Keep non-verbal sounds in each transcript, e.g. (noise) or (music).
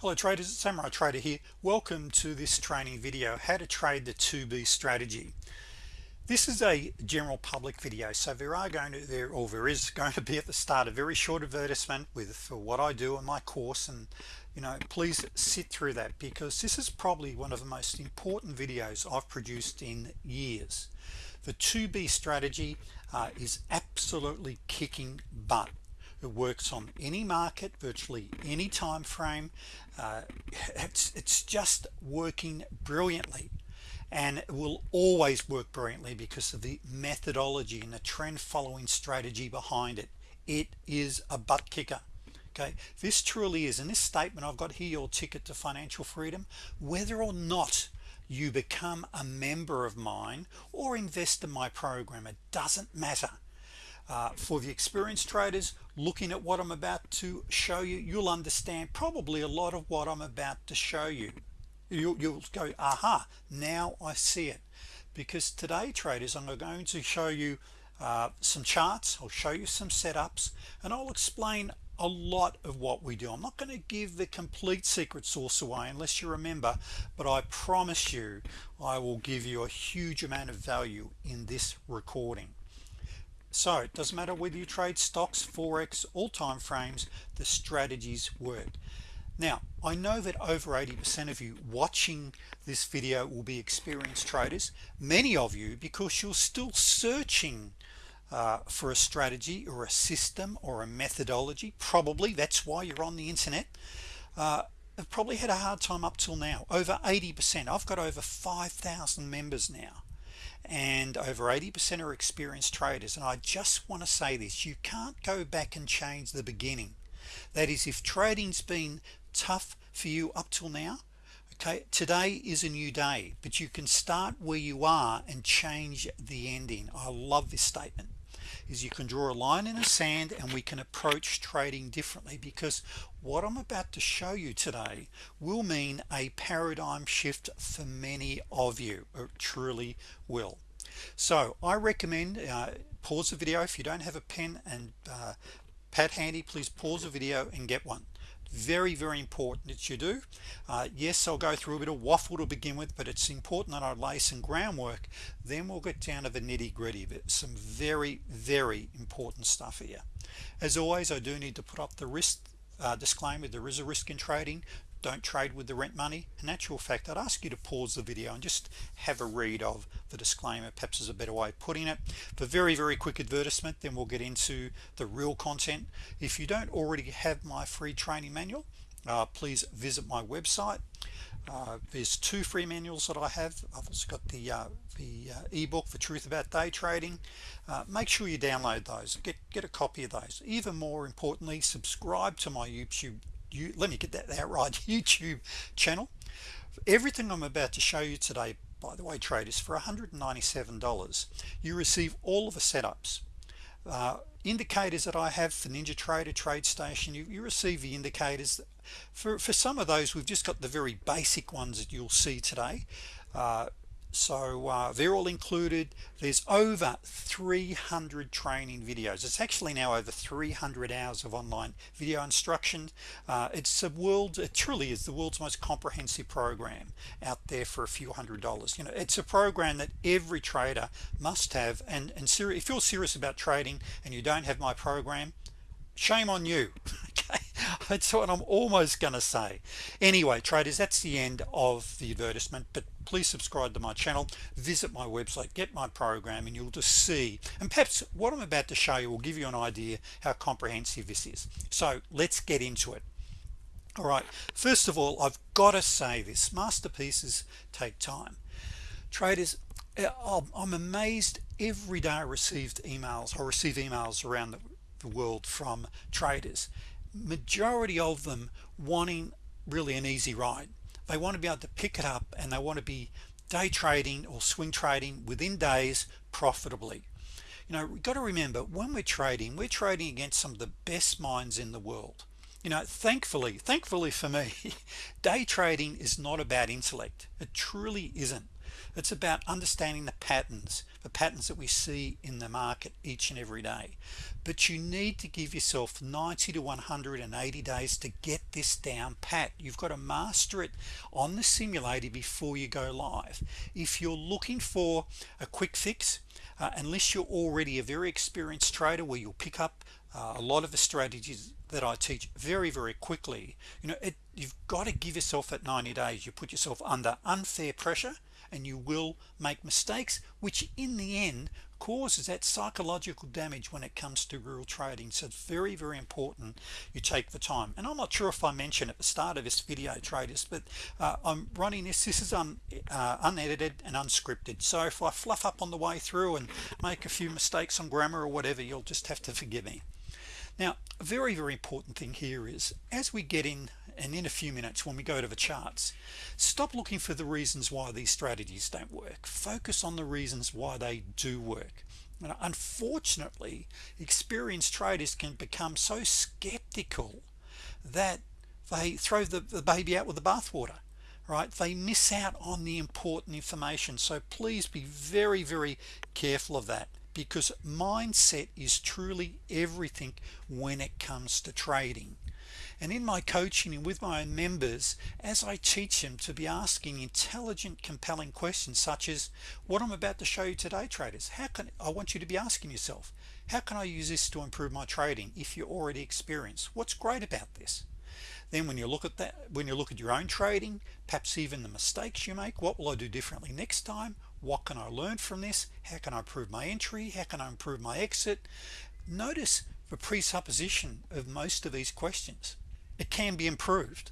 hello traders. It's Samurai Trader here. Welcome to this training video how to trade the 2b strategy. This is a general public video so there are going to there or there is going to be at the start a very short advertisement with for what I do on my course and you know please sit through that because this is probably one of the most important videos I've produced in years. The 2b strategy uh, is absolutely kicking butt. It works on any market virtually any time frame uh, (laughs) it's it's just working brilliantly and it will always work brilliantly because of the methodology and the trend following strategy behind it. It is a butt kicker okay? This truly is in this statement I've got here your ticket to financial freedom whether or not you become a member of mine or invest in my program it doesn't matter uh, for the experienced traders looking at what I'm about to show you you'll understand probably a lot of what I'm about to show you. You, will you'll go aha now I see it. Because today traders I'm going to show you uh, some charts. I'll show you some setups and I'll explain a lot of what we do. I'm not going to give the complete secret sauce away unless you remember but I promise you I will give you a huge amount of value in this recording so it doesn't matter whether you trade stocks forex all time frames the strategies work. Now I know that over 80% of you watching this video will be experienced traders many of you because you're still searching uh, for a strategy or a system or a methodology. Probably that's why you're on the internet. Uh, I've probably had a hard time up till now. Over 80% I've got over 5,000 members now and over 80% are experienced traders and I just want to say this you can't go back and change the beginning. That is if trading's been tough for you up till now okay today is a new day but you can start where you are and change the ending. I love this statement is you can draw a line in the sand and we can approach trading differently because what I'm about to show you today will mean a paradigm shift for many of you. It truly will. So I recommend uh, pause the video. If you don't have a pen and uh, pad handy please pause the video and get one very very important that you do. Uh, yes I'll go through a bit of waffle to begin with but it's important that I lay some groundwork. Then we'll get down to the nitty-gritty but some very very important stuff here. As always I do need to put up the risk uh, disclaimer there is a risk in trading don't trade with the rent money. In actual fact I'd ask you to pause the video and just have a read of the disclaimer. Perhaps is a better way of putting it. For very very quick advertisement then we'll get into the real content. If you don't already have my free training manual uh, please visit my website. Uh, there's two free manuals that I have. I've also got the uh, the uh, ebook for truth about day trading. Uh, make sure you download those. Get get a copy of those. Even more importantly subscribe to my YouTube you let me get that out right (laughs) YouTube channel. Everything I'm about to show you today by the way traders for $197 you receive all of the setups uh, indicators that I have for NinjaTrader TradeStation you, you receive the indicators. For for some of those we've just got the very basic ones that you'll see today. Uh, so uh, they're all included. There's over 300 training videos. It's actually now over 300 hours of online video instruction. Uh, it's a world it truly is the world's most comprehensive program out there for a few hundred dollars. You know it's a program that every trader must have. And and if you're serious about trading and you don't have my program shame on you that's what I'm almost gonna say. Anyway traders that's the end of the advertisement but please subscribe to my channel visit my website get my program and you'll just see. And perhaps what I'm about to show you will give you an idea how comprehensive this is. So let's get into it. All right first of all I've got to say this masterpieces take time. Traders uh, I'm amazed every day I received emails I receive emails around the the world from traders majority of them wanting really an easy ride. They want to be able to pick it up and they want to be day trading or swing trading within days profitably. You know we've got to remember when we're trading we're trading against some of the best minds in the world. You know thankfully thankfully for me (laughs) day trading is not about intellect. It truly isn't it's about understanding the patterns the patterns that we see in the market each and every day. But you need to give yourself 90 to 180 days to get this down pat. You've got to master it on the simulator before you go live. If you're looking for a quick fix uh, unless you're already a very experienced trader where you'll pick up uh, a lot of the strategies that I teach very very quickly you know it, you've got to give yourself at 90 days. You put yourself under unfair pressure and you will make mistakes which in the end causes that psychological damage when it comes to real trading. So it's very very important you take the time. And I'm not sure if I mentioned at the start of this video traders but uh, I'm running this this is un, uh, unedited and unscripted. So if I fluff up on the way through and make a few mistakes on grammar or whatever you'll just have to forgive me. Now a very very important thing here is as we get in and in a few minutes when we go to the charts stop looking for the reasons why these strategies don't work. Focus on the reasons why they do work. And unfortunately experienced traders can become so skeptical that they throw the, the baby out with the bathwater right? They miss out on the important information. So please be very very careful of that because mindset is truly everything when it comes to trading and in my coaching and with my own members as I teach them to be asking intelligent compelling questions such as what I'm about to show you today traders how can I want you to be asking yourself how can I use this to improve my trading if you're already experienced? What's great about this? Then when you look at that when you look at your own trading perhaps even the mistakes you make what will I do differently next time? What can I learn from this? How can I improve my entry? How can I improve my exit? Notice the presupposition of most of these questions it can be improved.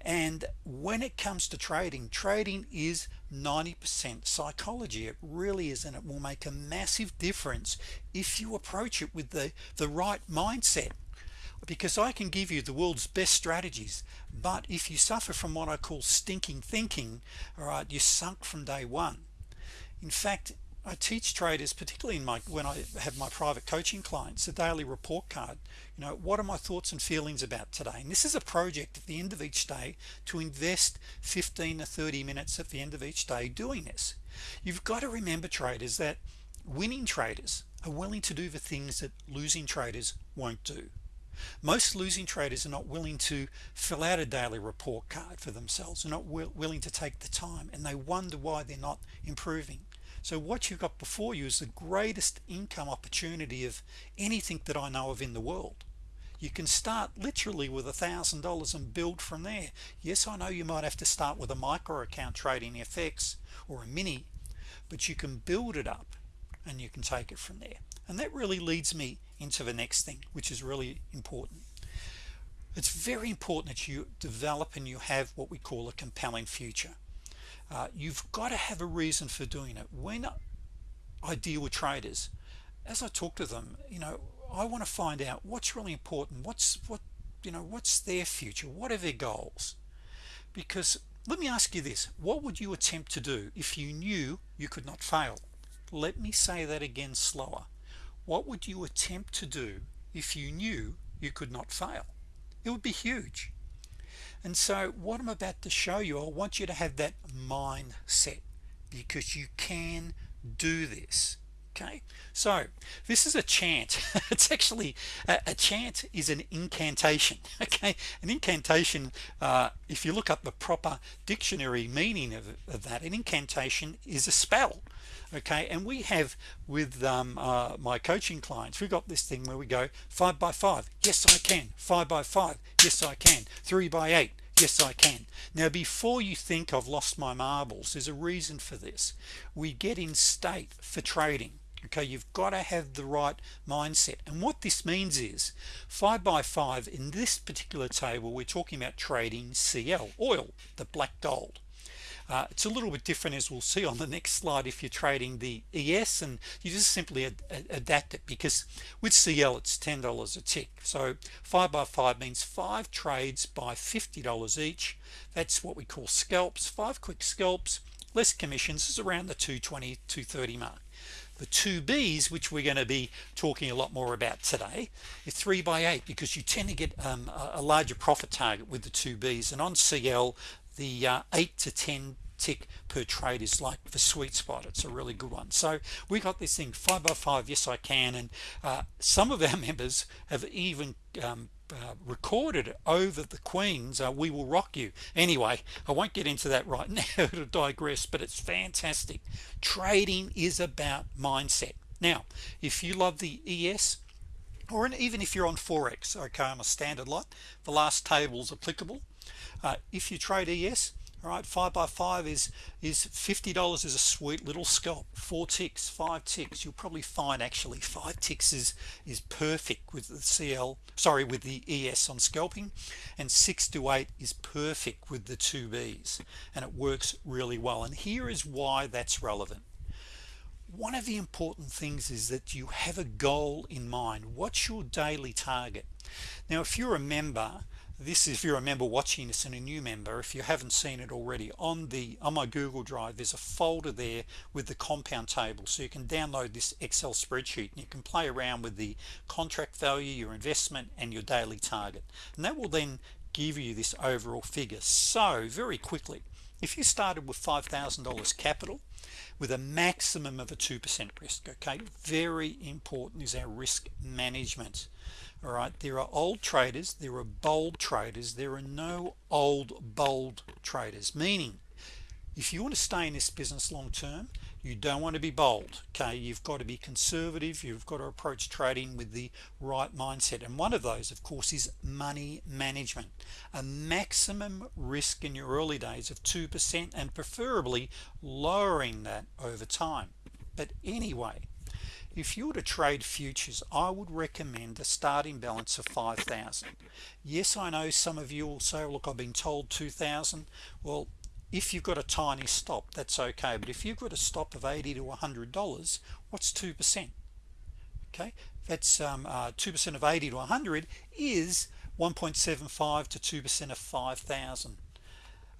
And when it comes to trading trading is 90% psychology. It really is and it will make a massive difference if you approach it with the the right mindset. Because I can give you the world's best strategies but if you suffer from what I call stinking thinking all right you're sunk from day one. In fact I teach traders particularly in my when I have my private coaching clients a daily report card you know what are my thoughts and feelings about today? And this is a project at the end of each day to invest 15 to 30 minutes at the end of each day doing this. You've got to remember traders that winning traders are willing to do the things that losing traders won't do. Most losing traders are not willing to fill out a daily report card for themselves are not willing to take the time and they wonder why they're not improving so what you've got before you is the greatest income opportunity of anything that I know of in the world. You can start literally with a thousand dollars and build from there. Yes I know you might have to start with a micro account trading FX or a mini but you can build it up and you can take it from there. And that really leads me into the next thing which is really important. It's very important that you develop and you have what we call a compelling future uh, you've got to have a reason for doing it. When I deal with traders as I talk to them you know I want to find out what's really important what's what you know what's their future what are their goals? Because let me ask you this what would you attempt to do if you knew you could not fail? Let me say that again slower. What would you attempt to do if you knew you could not fail? It would be huge and so what I'm about to show you I want you to have that mindset because you can do this okay? So this is a chant. (laughs) It's actually a, a, chant is an incantation (laughs) okay? An incantation uh, if you look up the proper dictionary meaning of, of, that an incantation is a spell okay and we have with um, uh, my coaching clients we've got this thing where we go five by five. Yes I can. Five by five. Yes I can. Three by eight. Yes I can. Now before you think I've lost my marbles there's a reason for this. We get in state for trading okay? You've got to have the right mindset. And what this means is five by five in this particular table we're talking about trading CL oil the black gold uh, it's a little bit different as we'll see on the next slide if you're trading the ES and you just simply ad ad adapt it because with CL it's $10 a tick. So 5 by 5 means five trades by $50 each. That's what we call scalps. Five quick scalps less commissions is around the 220 230 mark. The two B's which we're going to be talking a lot more about today is 3 by 8 because you tend to get um, a larger profit target with the two B's. And on CL the uh, 8 to 10 tick per trade is like the sweet spot. It's a really good one. So we got this thing five by five yes I can. And uh, some of our (laughs) members have even um, uh, recorded over the Queens uh, we will rock you. Anyway I won't get into that right (laughs) now to digress but it's fantastic. Trading is about mindset. Now if you love the ES or even if you're on Forex okay I'm a standard lot the last table is applicable uh, if you trade ES all right five by five is is $50 is a sweet little scalp. Four ticks five ticks you'll probably find actually five ticks is is perfect with the CL sorry with the ES on scalping and six to eight is perfect with the two B's and it works really well. And here is why that's relevant. One of the important things is that you have a goal in mind. What's your daily target? Now if you're a member this is if you remember watching this and a new member. If you haven't seen it already on the on my Google Drive there's a folder there with the compound table. So you can download this Excel spreadsheet and you can play around with the contract value your investment and your daily target. And that will then give you this overall figure. So very quickly if you started with $5,000 capital with a maximum of a 2% risk okay very important is our risk management all right there are old traders there are bold traders there are no old bold traders. Meaning if you want to stay in this business long-term you don't want to be bold okay? You've got to be conservative you've got to approach trading with the right mindset. And one of those of course is money management. A maximum risk in your early days of 2% and preferably lowering that over time. But anyway if you were to trade futures I would recommend a starting balance of 5,000 yes I know some of you will say look I've been told 2,000 well if you've got a tiny stop that's okay but if you've got a stop of 80 to 100 dollars what's 2% okay that's 2% um, uh, of 80 to 100 is 1.75 to 2% of 5,000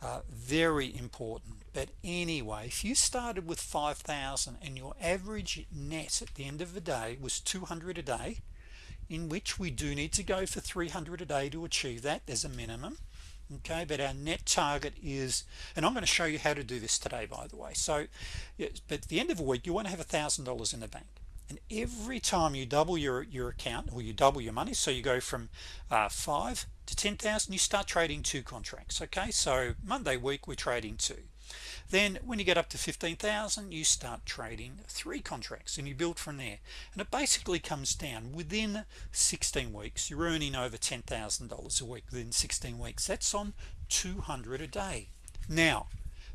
uh, very important. But anyway if you started with 5,000 and your average net at the end of the day was 200 a day in which we do need to go for 300 a day to achieve that there's a minimum okay? But our net target is and I'm going to show you how to do this today by the way. So but at the end of a week you want to have a thousand dollars in the bank and every time you double your your account or you double your money so you go from uh, 5 to 10,000 you start trading two contracts okay? So Monday week we're trading two. Then when you get up to 15,000 you start trading three contracts and you build from there. And it basically comes down. Within 16 weeks you're earning over $10,000 a week. Within 16 weeks that's on 200 a day. Now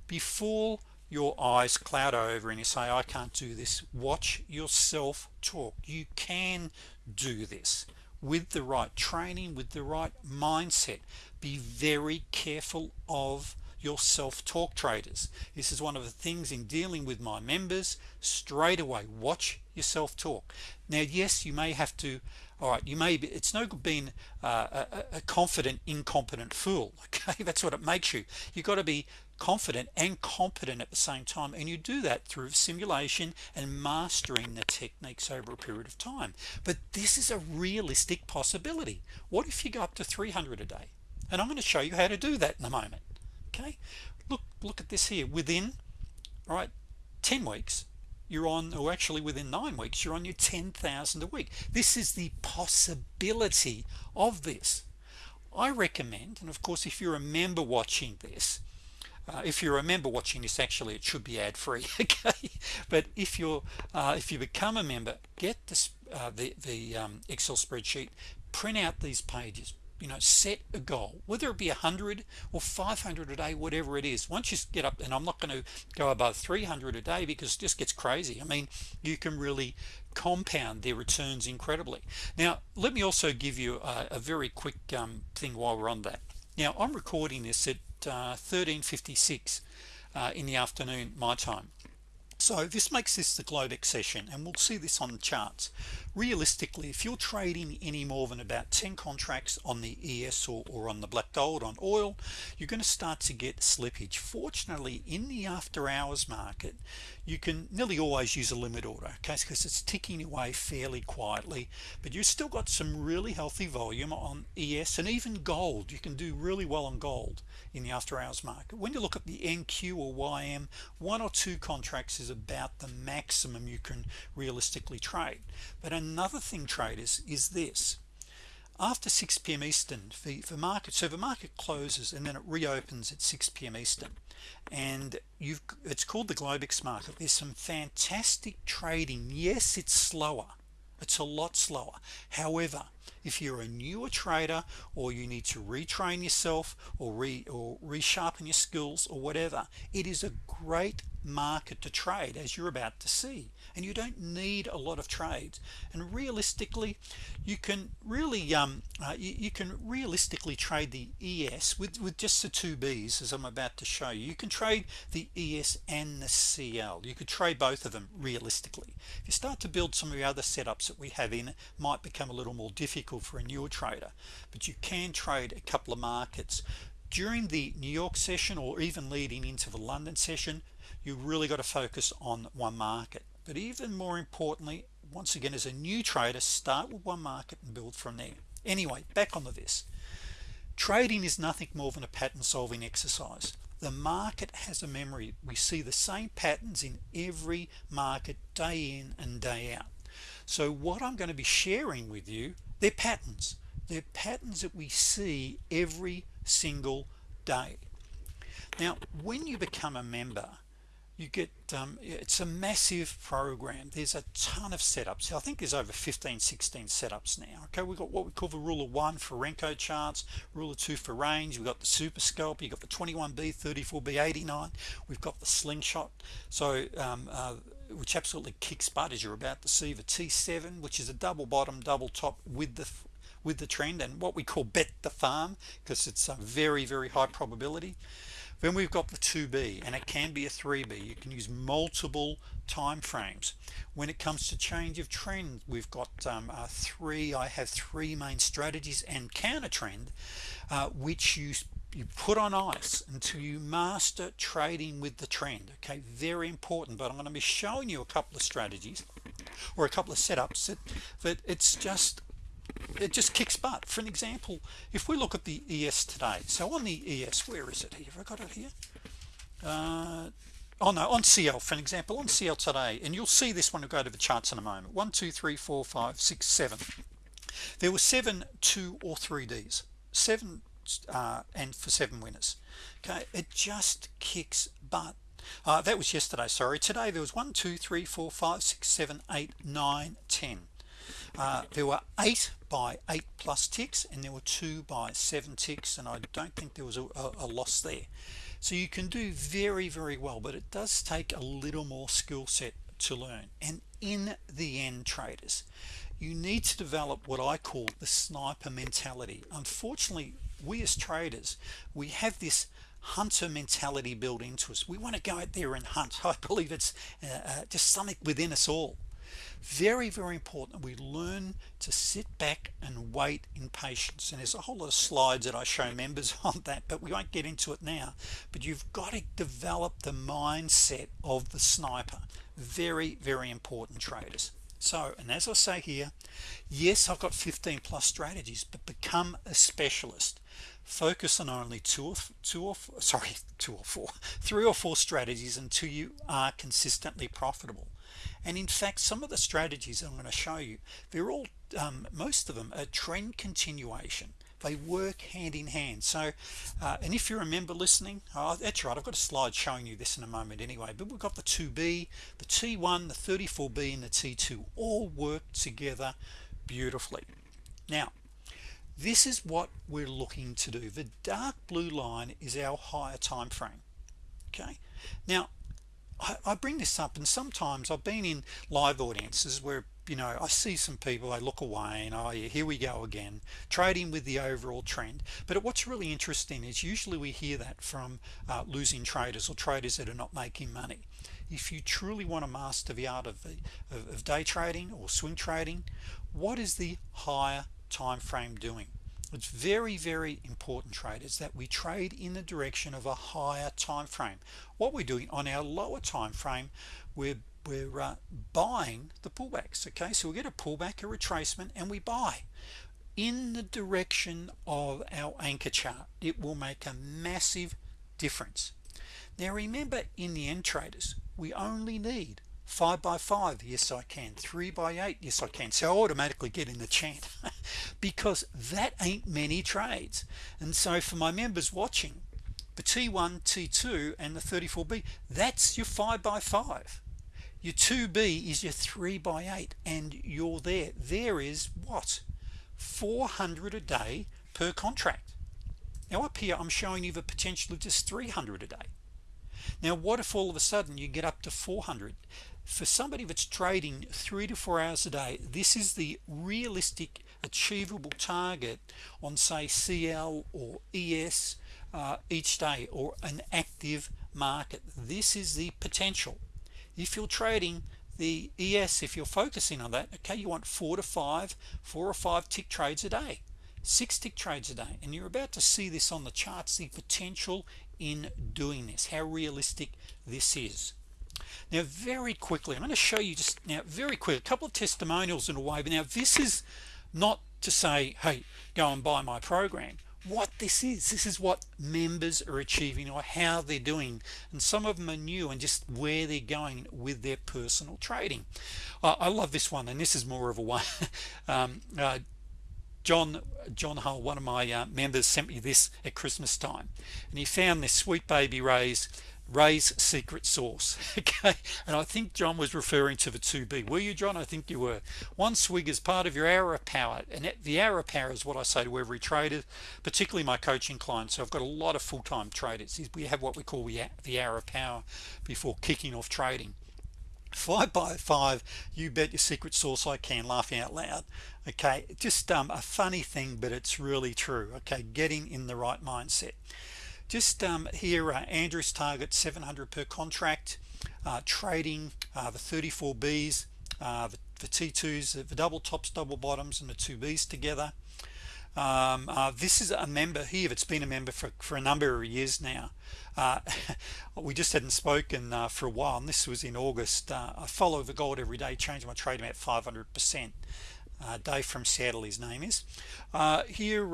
before your eyes cloud over and you say I can't do this. Watch yourself talk. You can do this with the right training with the right mindset. Be very careful of your self-talk traders. This is one of the things in dealing with my members. Straight away watch your self-talk now yes you may have to all right you may be it's no good being uh, a, a confident incompetent fool (laughs) okay? That's what it makes you. You've got to be confident and competent at the same time. And you do that through simulation and mastering the techniques over a period of time. But this is a realistic possibility. What if you go up to 300 a day? And I'm going to show you how to do that in a moment okay? Look look at this here. Within all right 10 weeks you're on or actually within nine weeks you're on your 10,000 a week. This is the possibility of this. I recommend and of course if you're a member watching this uh, if you remember watching this actually it should be ad-free (laughs) okay? But if you're uh, if you become a member get this uh, the the um, Excel spreadsheet print out these pages you know set a goal whether it be a hundred or 500 a day whatever it is. Once you get up and I'm not going to go above 300 a day because it just gets crazy. I mean you can really compound their returns incredibly. Now let me also give you a, a very quick um, thing while we're on that. Now I'm recording this at 1356 uh, in the afternoon my time. So this makes this the Globex session and we'll see this on the charts. Realistically if you're trading any more than about 10 contracts on the ES or, or on the black gold on oil you're going to start to get slippage. Fortunately in the after hours market you can nearly always use a limit order okay because it's ticking away fairly quietly but you've still got some really healthy volume on ES and even gold you can do really well on gold in the after hours market when you look at the NQ or YM one or two contracts is about the maximum you can realistically trade but another thing traders is this after 6 p.m. Eastern for, for market so the market closes and then it reopens at 6 p.m. Eastern and you've it's called the Globex market there's some fantastic trading. Yes it's slower. It's a lot slower. However if you're a newer trader or you need to retrain yourself or re or resharpen your skills or whatever it is a great market to trade as you're about to see and you don't need a lot of trades. And realistically you can really um, uh, you, you, can realistically trade the ES with, with just the two B's as I'm about to show you. You can trade the ES and the CL you could trade both of them realistically. If you start to build some of the other setups that we have in it might become a little more difficult for a newer trader. But you can trade a couple of markets. During the New York session or even leading into the London session you really got to focus on one market but even more importantly once again as a new trader start with one market and build from there. Anyway back onto this. Trading is nothing more than a pattern solving exercise. The market has a memory. We see the same patterns in every market day in and day out. So what I'm going to be sharing with you they're patterns. They're patterns that we see every single day. Now when you become a member you get um, it's a massive program. There's a ton of setups. I think there's over 15 16 setups now okay? We've got what we call the rule of one for Renko charts rule of two for range we've got the super scalp you got the 21b 34b 89 we've got the slingshot. So um, uh, which absolutely kicks butt as you're about to see the T7 which is a double bottom double top with the with the trend and what we call bet the farm because it's a very very high probability then we've got the 2b and it can be a 3b you can use multiple time frames. When it comes to change of trend we've got um, uh, three I have three main strategies and counter trend uh, which you you put on ice until you master trading with the trend okay? Very important but I'm going to be showing you a couple of strategies or a couple of setups that, that it's just it just kicks butt. For an example if we look at the ES today so on the ES where is it here? Have I got it here? Uh, oh no on CL for an example on CL today and you'll see this one we go to the charts in a moment. One two three four five six seven. There were seven two or three D's. Seven uh, and for seven winners. Okay it just kicks butt. Uh, that was yesterday sorry. Today there was one two three four five six seven eight nine ten uh, there were eight by eight plus ticks and there were two by seven ticks and I don't think there was a, a, loss there. So you can do very very well but it does take a little more skill set to learn. And in the end traders you need to develop what I call the sniper mentality. Unfortunately we as traders we have this hunter mentality built into us. We want to go out there and hunt. (laughs) I believe it's uh, uh, just something within us all very very important we learn to sit back and wait in patience. And there's a whole lot of slides that I show members (laughs) on that but we won't get into it now. But you've got to develop the mindset of the sniper. Very very important traders. So and as I say here yes I've got 15 plus strategies but become a specialist. Focus on only two or two or sorry (laughs) two or four three or four strategies until you are consistently profitable and in fact some of the strategies I'm going to show you they're all um, most of them are trend continuation. They work hand in hand. So uh, and if you remember listening oh, that's right I've got a slide showing you this in a moment anyway but we've got the 2b the t1 the 34b and the t2 all work together beautifully. Now this is what we're looking to do. The dark blue line is our higher time frame okay? Now I, I bring this up and sometimes I've been in live audiences where you know I see some people I look away and oh yeah here we go again trading with the overall trend. But what's really interesting is usually we hear that from uh, losing traders or traders that are not making money. If you truly want to master the art of, the, of, of day trading or swing trading what is the higher time frame doing it's very very important traders that we trade in the direction of a higher time frame what we're doing on our lower time frame we're we're uh, buying the pullbacks okay? So we get a pullback a retracement and we buy in the direction of our anchor chart. It will make a massive difference. Now remember in the end traders we only need five by five. Yes I can. Three by eight. Yes I can. So I automatically get in the chant (laughs) because that ain't many trades. And so for my members watching the T1 T2 and the 34b that's your five by five. Your 2b is your three by eight and you're there. There is what? 400 a day per contract. Now up here I'm showing you the potential of just 300 a day. Now what if all of a sudden you get up to 400 for somebody that's trading three to four hours a day this is the realistic achievable target on say CL or ES uh, each day or an active market. This is the potential. If you're trading the ES if you're focusing on that okay you want four to five four or five tick trades a day six tick trades a day and you're about to see this on the charts the potential in doing this how realistic this is now very quickly I'm going to show you just now very quick a couple of testimonials in a way but now this is not to say hey go and buy my program. What this is this is what members are achieving or how they're doing and some of them are new and just where they're going with their personal trading. Uh, I love this one and this is more of a one (laughs) um, uh, John John Hull one of my uh, members sent me this at Christmas time and he found this Sweet Baby Ray's Ray's secret sauce (laughs) okay? And I think John was referring to the 2b were you John? I think you were. One swig is part of your hour of power and the hour of power is what I say to every trader particularly my coaching clients. So I've got a lot of full-time traders. We have what we call the hour of power before kicking off trading. Five by five you bet your secret sauce I can laughing out loud okay? Just um, a funny thing but it's really true okay? Getting in the right mindset just um, here uh, Andrew's target 700 per contract uh, trading uh, the 34Bs uh, the, the, T2s the double tops double bottoms and the two Bs together. Um, uh, this is a member here it's been a member for, for a number of years now. Uh, (laughs) we just hadn't spoken for a while and this was in August. I follow the gold every day change my trade about 500 percent. Dave from Seattle his name is. Here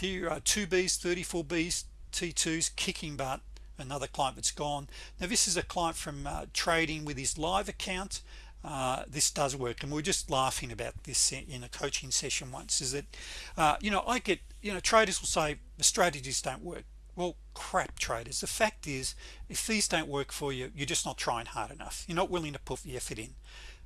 here are 2Bs 34Bs T2s kicking butt another client that's gone. Now this is a client from uh, trading with his live account. Uh, this does work and we are just laughing about this in a coaching session once is that uh, you know I get you know traders will say the strategies don't work. Well crap traders. The fact is if these don't work for you you're just not trying hard enough. You're not willing to put the effort in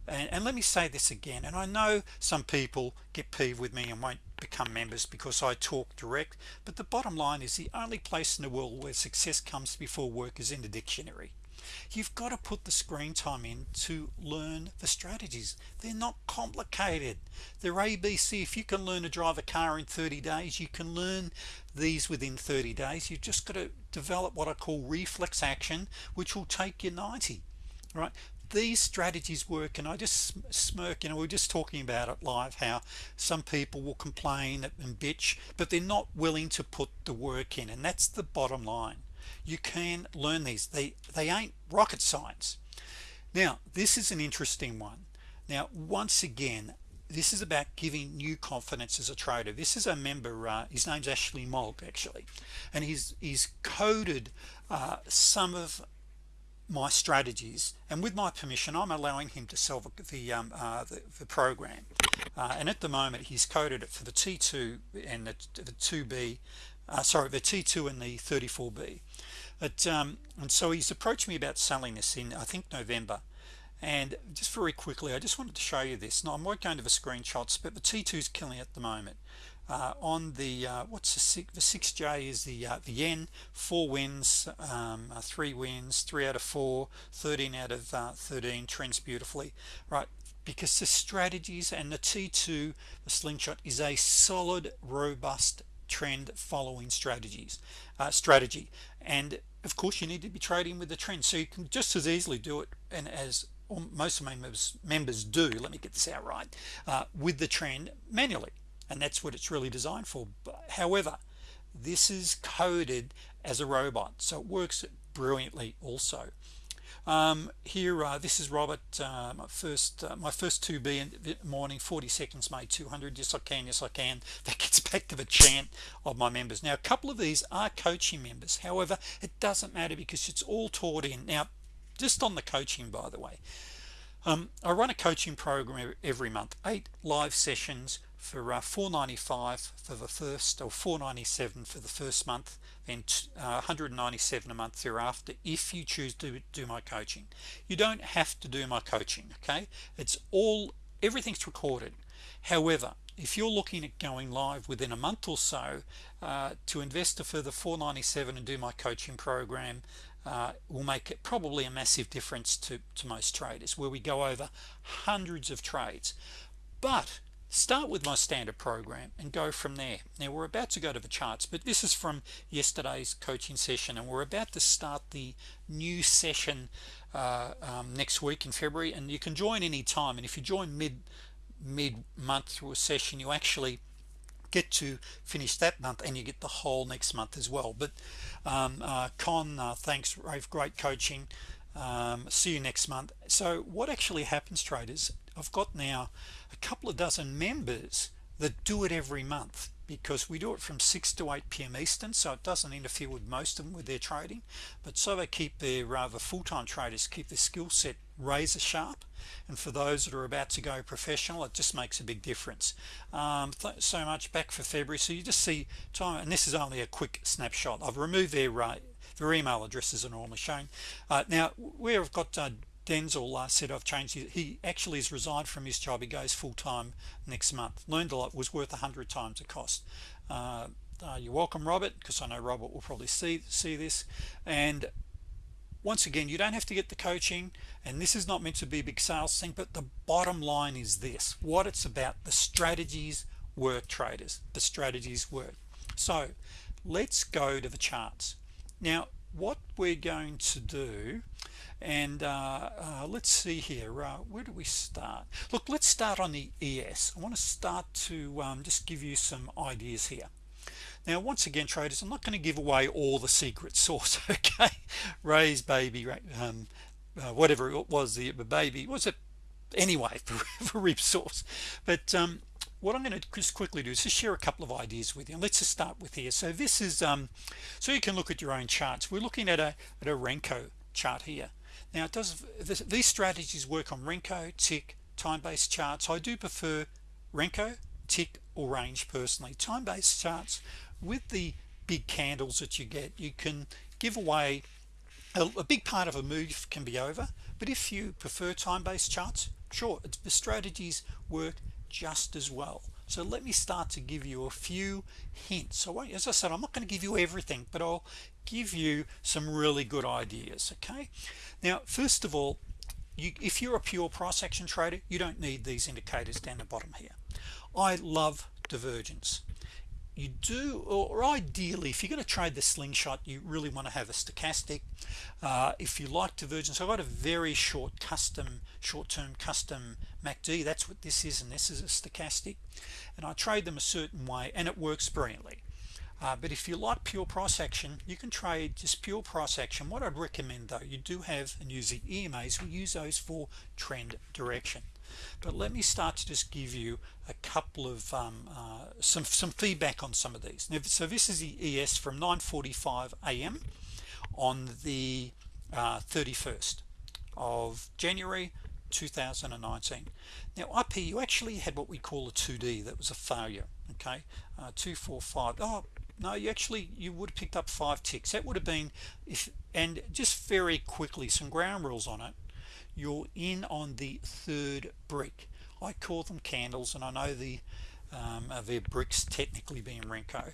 and, and let me say this again and I know some people get peeved with me and won't become members because I talk direct but the bottom line is the only place in the world where success comes before work is in the dictionary. You've got to put the screen time in to learn the strategies. They're not complicated. They're ABC if you can learn to drive a car in 30 days you can learn these within 30 days. You've just got to develop what I call reflex action which will take you 90 right these strategies work and I just smirk? You know we are just talking about it live how some people will complain and bitch but they're not willing to put the work in and that's the bottom line. You can learn these. They they ain't rocket science. Now this is an interesting one. Now once again this is about giving new confidence as a trader. This is a member uh, his name's Ashley Mogg actually and he's he's coded uh, some of my strategies and with my permission I'm allowing him to sell the, um, uh, the, the, program. Uh, and at the moment he's coded it for the T2 and the, the 2b uh, sorry the T2 and the 34b but um, and so he's approached me about selling this in I think November and just very quickly I just wanted to show you this. Now I might go into the screenshots but the T2 is killing at the moment. Uh, on the uh, what's the six the 6j is the uh, the yen four wins um, uh, three wins three out of four 13 out of uh, 13 trends beautifully. Right because the strategies and the t2 the slingshot is a solid robust trend following strategies uh, strategy. And of course you need to be trading with the trend so you can just as easily do it and as most of my members members do let me get this out right with the trend manually and that's what it's really designed for. But, however this is coded as a robot so it works brilliantly also. Um, here uh, this is Robert uh, my first uh, my first 2b in the morning 40 seconds made 200 yes I can yes I can. (laughs) That gets back to the chant of my members. Now a couple of these are coaching members however it doesn't matter because it's all taught in. Now just on the coaching by the way. Um, I run a coaching program every month. Eight live sessions for uh, 495 for the first or 497 for the first month uh, 197 a month thereafter if you choose to do my coaching. You don't have to do my coaching okay? It's all everything's recorded. However if you're looking at going live within a month or so uh, to invest a further 497 and do my coaching program uh, will make it probably a massive difference to, to most traders where we go over hundreds of trades. But start with my standard program and go from there. Now we're about to go to the charts but this is from yesterday's coaching session and we're about to start the new session uh, um, next week in February and you can join any time and if you join mid mid month through a session you actually get to finish that month and you get the whole next month as well. But um, uh, Con uh, thanks. Rave great coaching. Um, see you next month. So what actually happens traders I've got now a couple of dozen members that do it every month because we do it from 6 to 8 p.m. Eastern so it doesn't interfere with most of them with their trading. But so they keep their rather full-time traders keep their skill set razor sharp. And for those that are about to go professional it just makes a big difference. Um, so much back for February. So you just see time and this is only a quick snapshot. I've removed their uh, their email addresses are normally shown. Uh, now where I've got uh, Denzel uh, said I've changed his, he actually has resigned from his job. He goes full-time next month. Learned a lot was worth a hundred times the cost. Uh, uh, you're welcome Robert because I know Robert will probably see see this. And once again you don't have to get the coaching and this is not meant to be a big sales thing but the bottom line is this what it's about the strategies work traders the strategies work so let's go to the charts. Now what we're going to do and uh, uh, let's see here uh, where do we start? Look let's start on the ES I want to start to um, just give you some ideas here. Now once again traders I'm not going to give away all the secret sauce (laughs) okay? Raise baby um, uh, whatever it was the baby was it anyway for, for rib sauce. But um, what I'm going to just quickly do is just share a couple of ideas with you. And let's just start with here. So this is um, so you can look at your own charts. We're looking at a, at a Renko chart here now it does this, these strategies work on Renko tick time-based charts. I do prefer Renko tick or range personally. Time-based charts with the big candles that you get you can give away a, a big part of a move can be over but if you prefer time-based charts sure the strategies work just as well. So let me start to give you a few hints. So as I said I'm not going to give you everything but I'll give you some really good ideas okay now first of all you, if you're a pure price action trader you don't need these indicators down the bottom here. I love divergence. You do or ideally if you're going to trade the slingshot you really want to have a stochastic. Uh, if you like divergence I've got a very short custom short-term custom MACD that's what this is and this is a stochastic. And I trade them a certain way and it works brilliantly uh, but if you like pure price action you can trade just pure price action. What I'd recommend though you do have and use the EMAs we use those for trend direction. But let me start to just give you a couple of um, uh, some some feedback on some of these. Now, so this is the ES from 9:45 a.m. on the uh, 31st of January 2019 now here you actually had what we call a 2d that was a failure okay? Uh, 245 oh no you actually you would have picked up five ticks. That would have been if and just very quickly some ground rules on it. You're in on the third brick. I call them candles and I know the um, uh, they're bricks technically being Renko.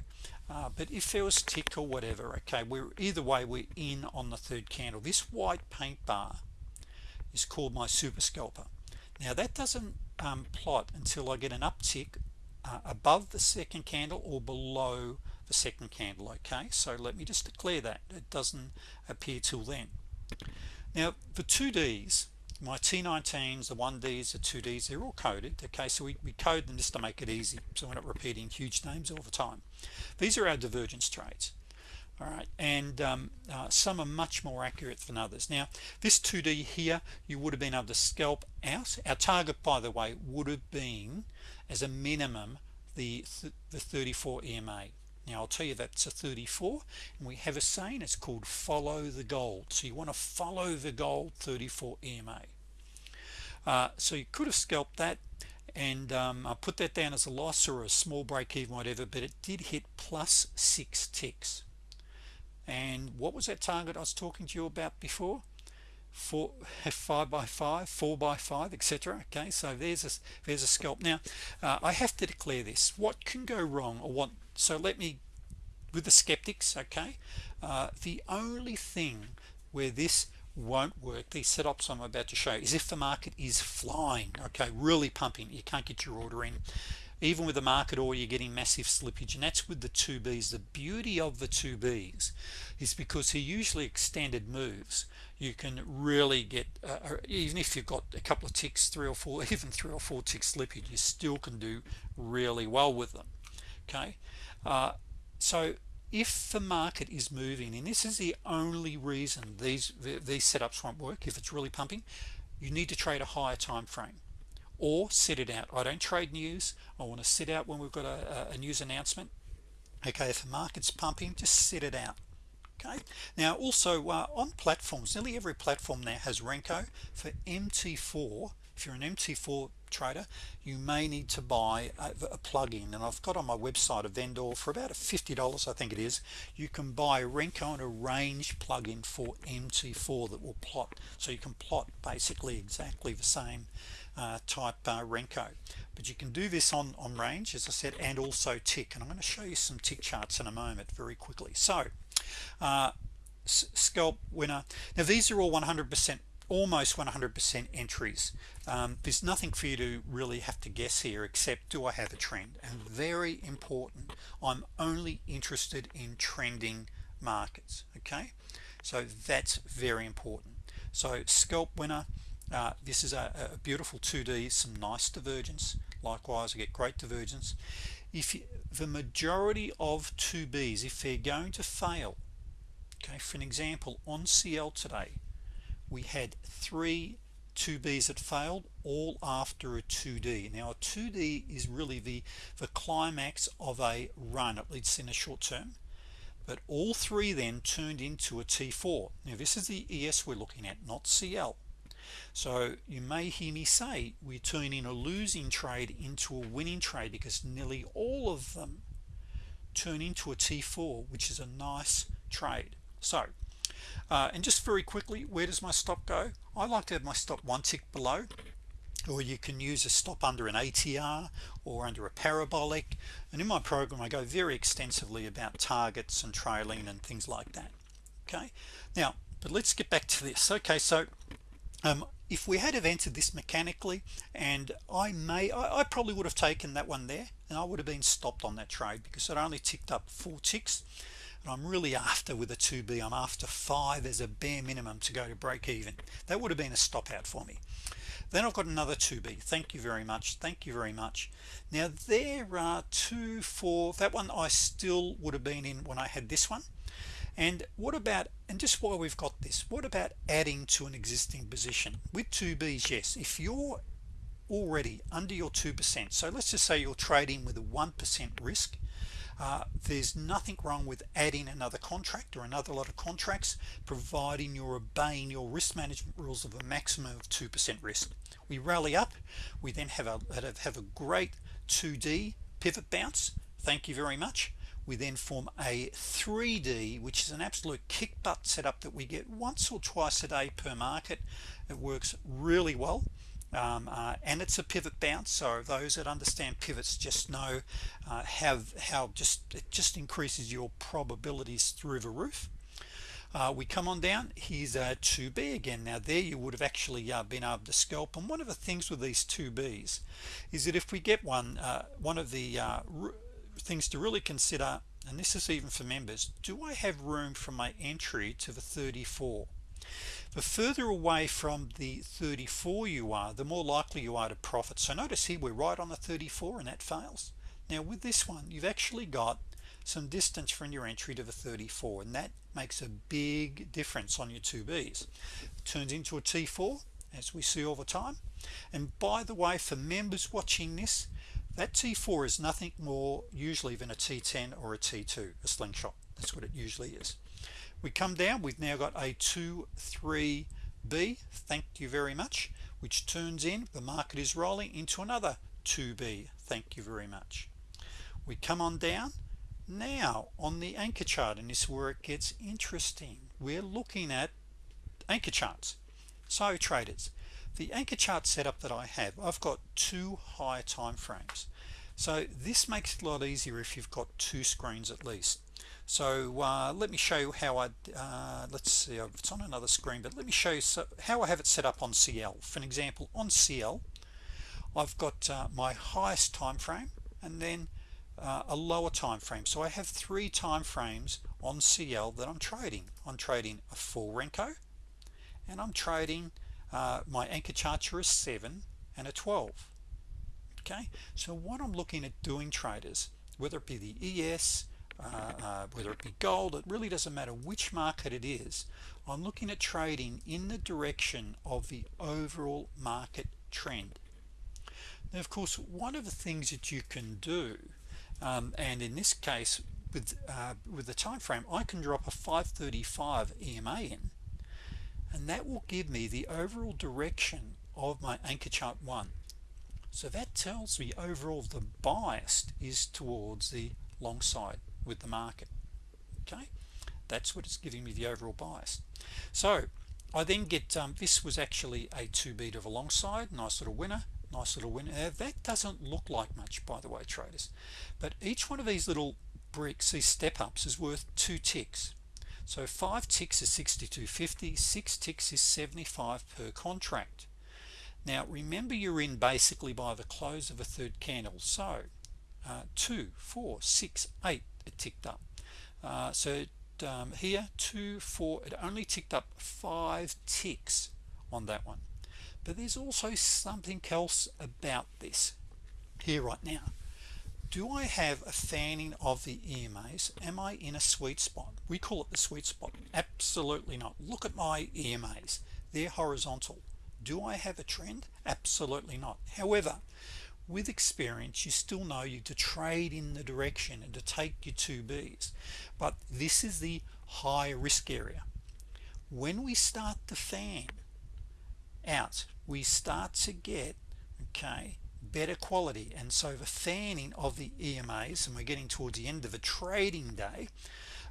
Uh, but if there was tick or whatever okay we're either way we're in on the third candle. This white paint bar is called my super scalper. Now that doesn't um, plot until I get an uptick uh, above the second candle or below the second candle okay? So let me just declare that. It doesn't appear till then. Now the 2Ds my T19s the 1Ds the 2Ds they're all coded okay? So we, we code them just to make it easy so we're not repeating huge names all the time. These are our divergence trades all right? And um, uh, some are much more accurate than others. Now this 2d here you would have been able to scalp out. Our target by the way would have been as a minimum the th the 34 EMA now I'll tell you that's a 34 and we have a saying it's called follow the gold so you want to follow the gold 34 EMA uh, so you could have scalped that and um, I put that down as a loss or a small break even whatever but it did hit plus six ticks. And what was that target I was talking to you about before? Four (laughs) five by five four by five etc okay so there's a there's a scalp. Now uh, I have to declare this. What can go wrong or what so let me with the skeptics okay uh, the only thing where this won't work these setups I'm about to show is if the market is flying okay really pumping. You can't get your order in. Even with the market or you're getting massive slippage and that's with the 2Bs the beauty of the 2Bs is because he usually extended moves you can really get uh, uh, even if you've got a couple of ticks three or four (laughs) even three or four ticks slippage you still can do really well with them okay uh, so if the market is moving and this is the only reason these these setups won't work if it's really pumping you need to trade a higher time frame or sit it out. I don't trade news. I want to sit out when we've got a, a news announcement. Okay if the market's pumping just sit it out okay? Now also uh, on platforms nearly every platform now has Renko. For MT4 if you're an MT4 trader you may need to buy a, a plug-in. And I've got on my website a vendor for about $50 I think it is. You can buy Renko and a range plug-in for MT4 that will plot so you can plot basically exactly the same uh, type uh, Renko. But you can do this on on range as I said and also tick. And I'm going to show you some tick charts in a moment very quickly. So uh, scalp winner. Now these are all 100% almost 100% entries. Um, there's nothing for you to really have to guess here except do I have a trend? And very important I'm only interested in trending markets okay? So that's very important. So scalp winner uh, this is a, a, beautiful 2d some nice divergence. Likewise I get great divergence. If you, the majority of 2b's if they're going to fail okay for an example on CL today we had three 2b's that failed all after a 2d now a 2d is really the the climax of a run. At least in a short term. But all three then turned into a T4 now this is the ES we're looking at not CL so you may hear me say we're turning a losing trade into a winning trade because nearly all of them turn into a T4 which is a nice trade. So uh, and just very quickly where does my stop go? I like to have my stop one tick below or you can use a stop under an ATR or under a parabolic. And in my program I go very extensively about targets and trailing and things like that okay? Now but let's get back to this. Okay so um, if we had have entered this mechanically and I may I, I, probably would have taken that one there and I would have been stopped on that trade because it only ticked up four ticks I'm really after with a 2b I'm after five as a bare minimum to go to break even. That would have been a stop out for me. Then I've got another 2b thank you very much. Thank you very much. Now there are two four that one I still would have been in when I had this one. And what about and just while we've got this what about adding to an existing position? With 2b's yes. If you're already under your 2% so let's just say you're trading with a 1% risk uh, there's nothing wrong with adding another contract or another lot of contracts providing you're obeying your risk management rules of a maximum of 2% risk. We rally up. We then have a have a great 2d pivot bounce. Thank you very much. We then form a 3d which is an absolute kick butt setup that we get once or twice a day per market. It works really well um, uh, and it's a pivot bounce so those that understand pivots just know uh, have how just it just increases your probabilities through the roof. Uh, we come on down here's a 2b again. Now there you would have actually uh, been able to scalp. And one of the things with these 2b's is that if we get one uh, one of the uh, things to really consider and this is even for members do I have room from my entry to the 34 the further away from the 34 you are the more likely you are to profit. So notice here we're right on the 34 and that fails. Now with this one you've actually got some distance from your entry to the 34 and that makes a big difference on your 2Bs it turns into a T4 as we see all the time. And by the way for members watching this that T4 is nothing more usually than a T10 or a T2 a slingshot. That's what it usually is we come down. We've now got a 2 3 B. Thank you very much. Which turns in the market is rolling into another 2b thank you very much. We come on down. Now on the anchor chart and this is where it gets interesting. We're looking at anchor charts. So traders the anchor chart setup that I have I've got two high time frames. So this makes it a lot easier if you've got two screens at least so uh, let me show you how I uh, let's see it's on another screen but let me show you so, how I have it set up on CL for an example on CL I've got uh, my highest time frame and then uh, a lower time frame so I have three time frames on CL that I'm trading. I'm trading a full Renko and I'm trading uh, my anchor charts are a 7 and a 12 okay? So what I'm looking at doing traders whether it be the ES uh, uh, whether it be gold it really doesn't matter which market it is I'm looking at trading in the direction of the overall market trend. Now of course one of the things that you can do um, and in this case with uh, with the time frame I can drop a 535 EMA in and that will give me the overall direction of my anchor chart one. So that tells me overall the bias is towards the long side with the market. Okay? That's what it's giving me the overall bias. So I then get um, this was actually a 2 beat of a long side nice little winner nice little winner now, that doesn't look like much by the way traders. But each one of these little bricks these step-ups is worth two ticks. So five ticks is 62.50 six ticks is 75 per contract. Now remember you're in basically by the close of a third candle. So uh, two four six eight it ticked up. Uh, so um, here two four it only ticked up five ticks on that one. But there's also something else about this here right now. Do I have a fanning of the EMAs am I in a sweet spot? We call it the sweet spot. Absolutely not. Look at my EMAs they're horizontal. Do I have a trend? Absolutely not. However with experience you still know you to trade in the direction and to take your 2Bs but this is the high risk area. When we start to fan out we start to get okay better quality. And so the fanning of the EMAs and we're getting towards the end of a trading day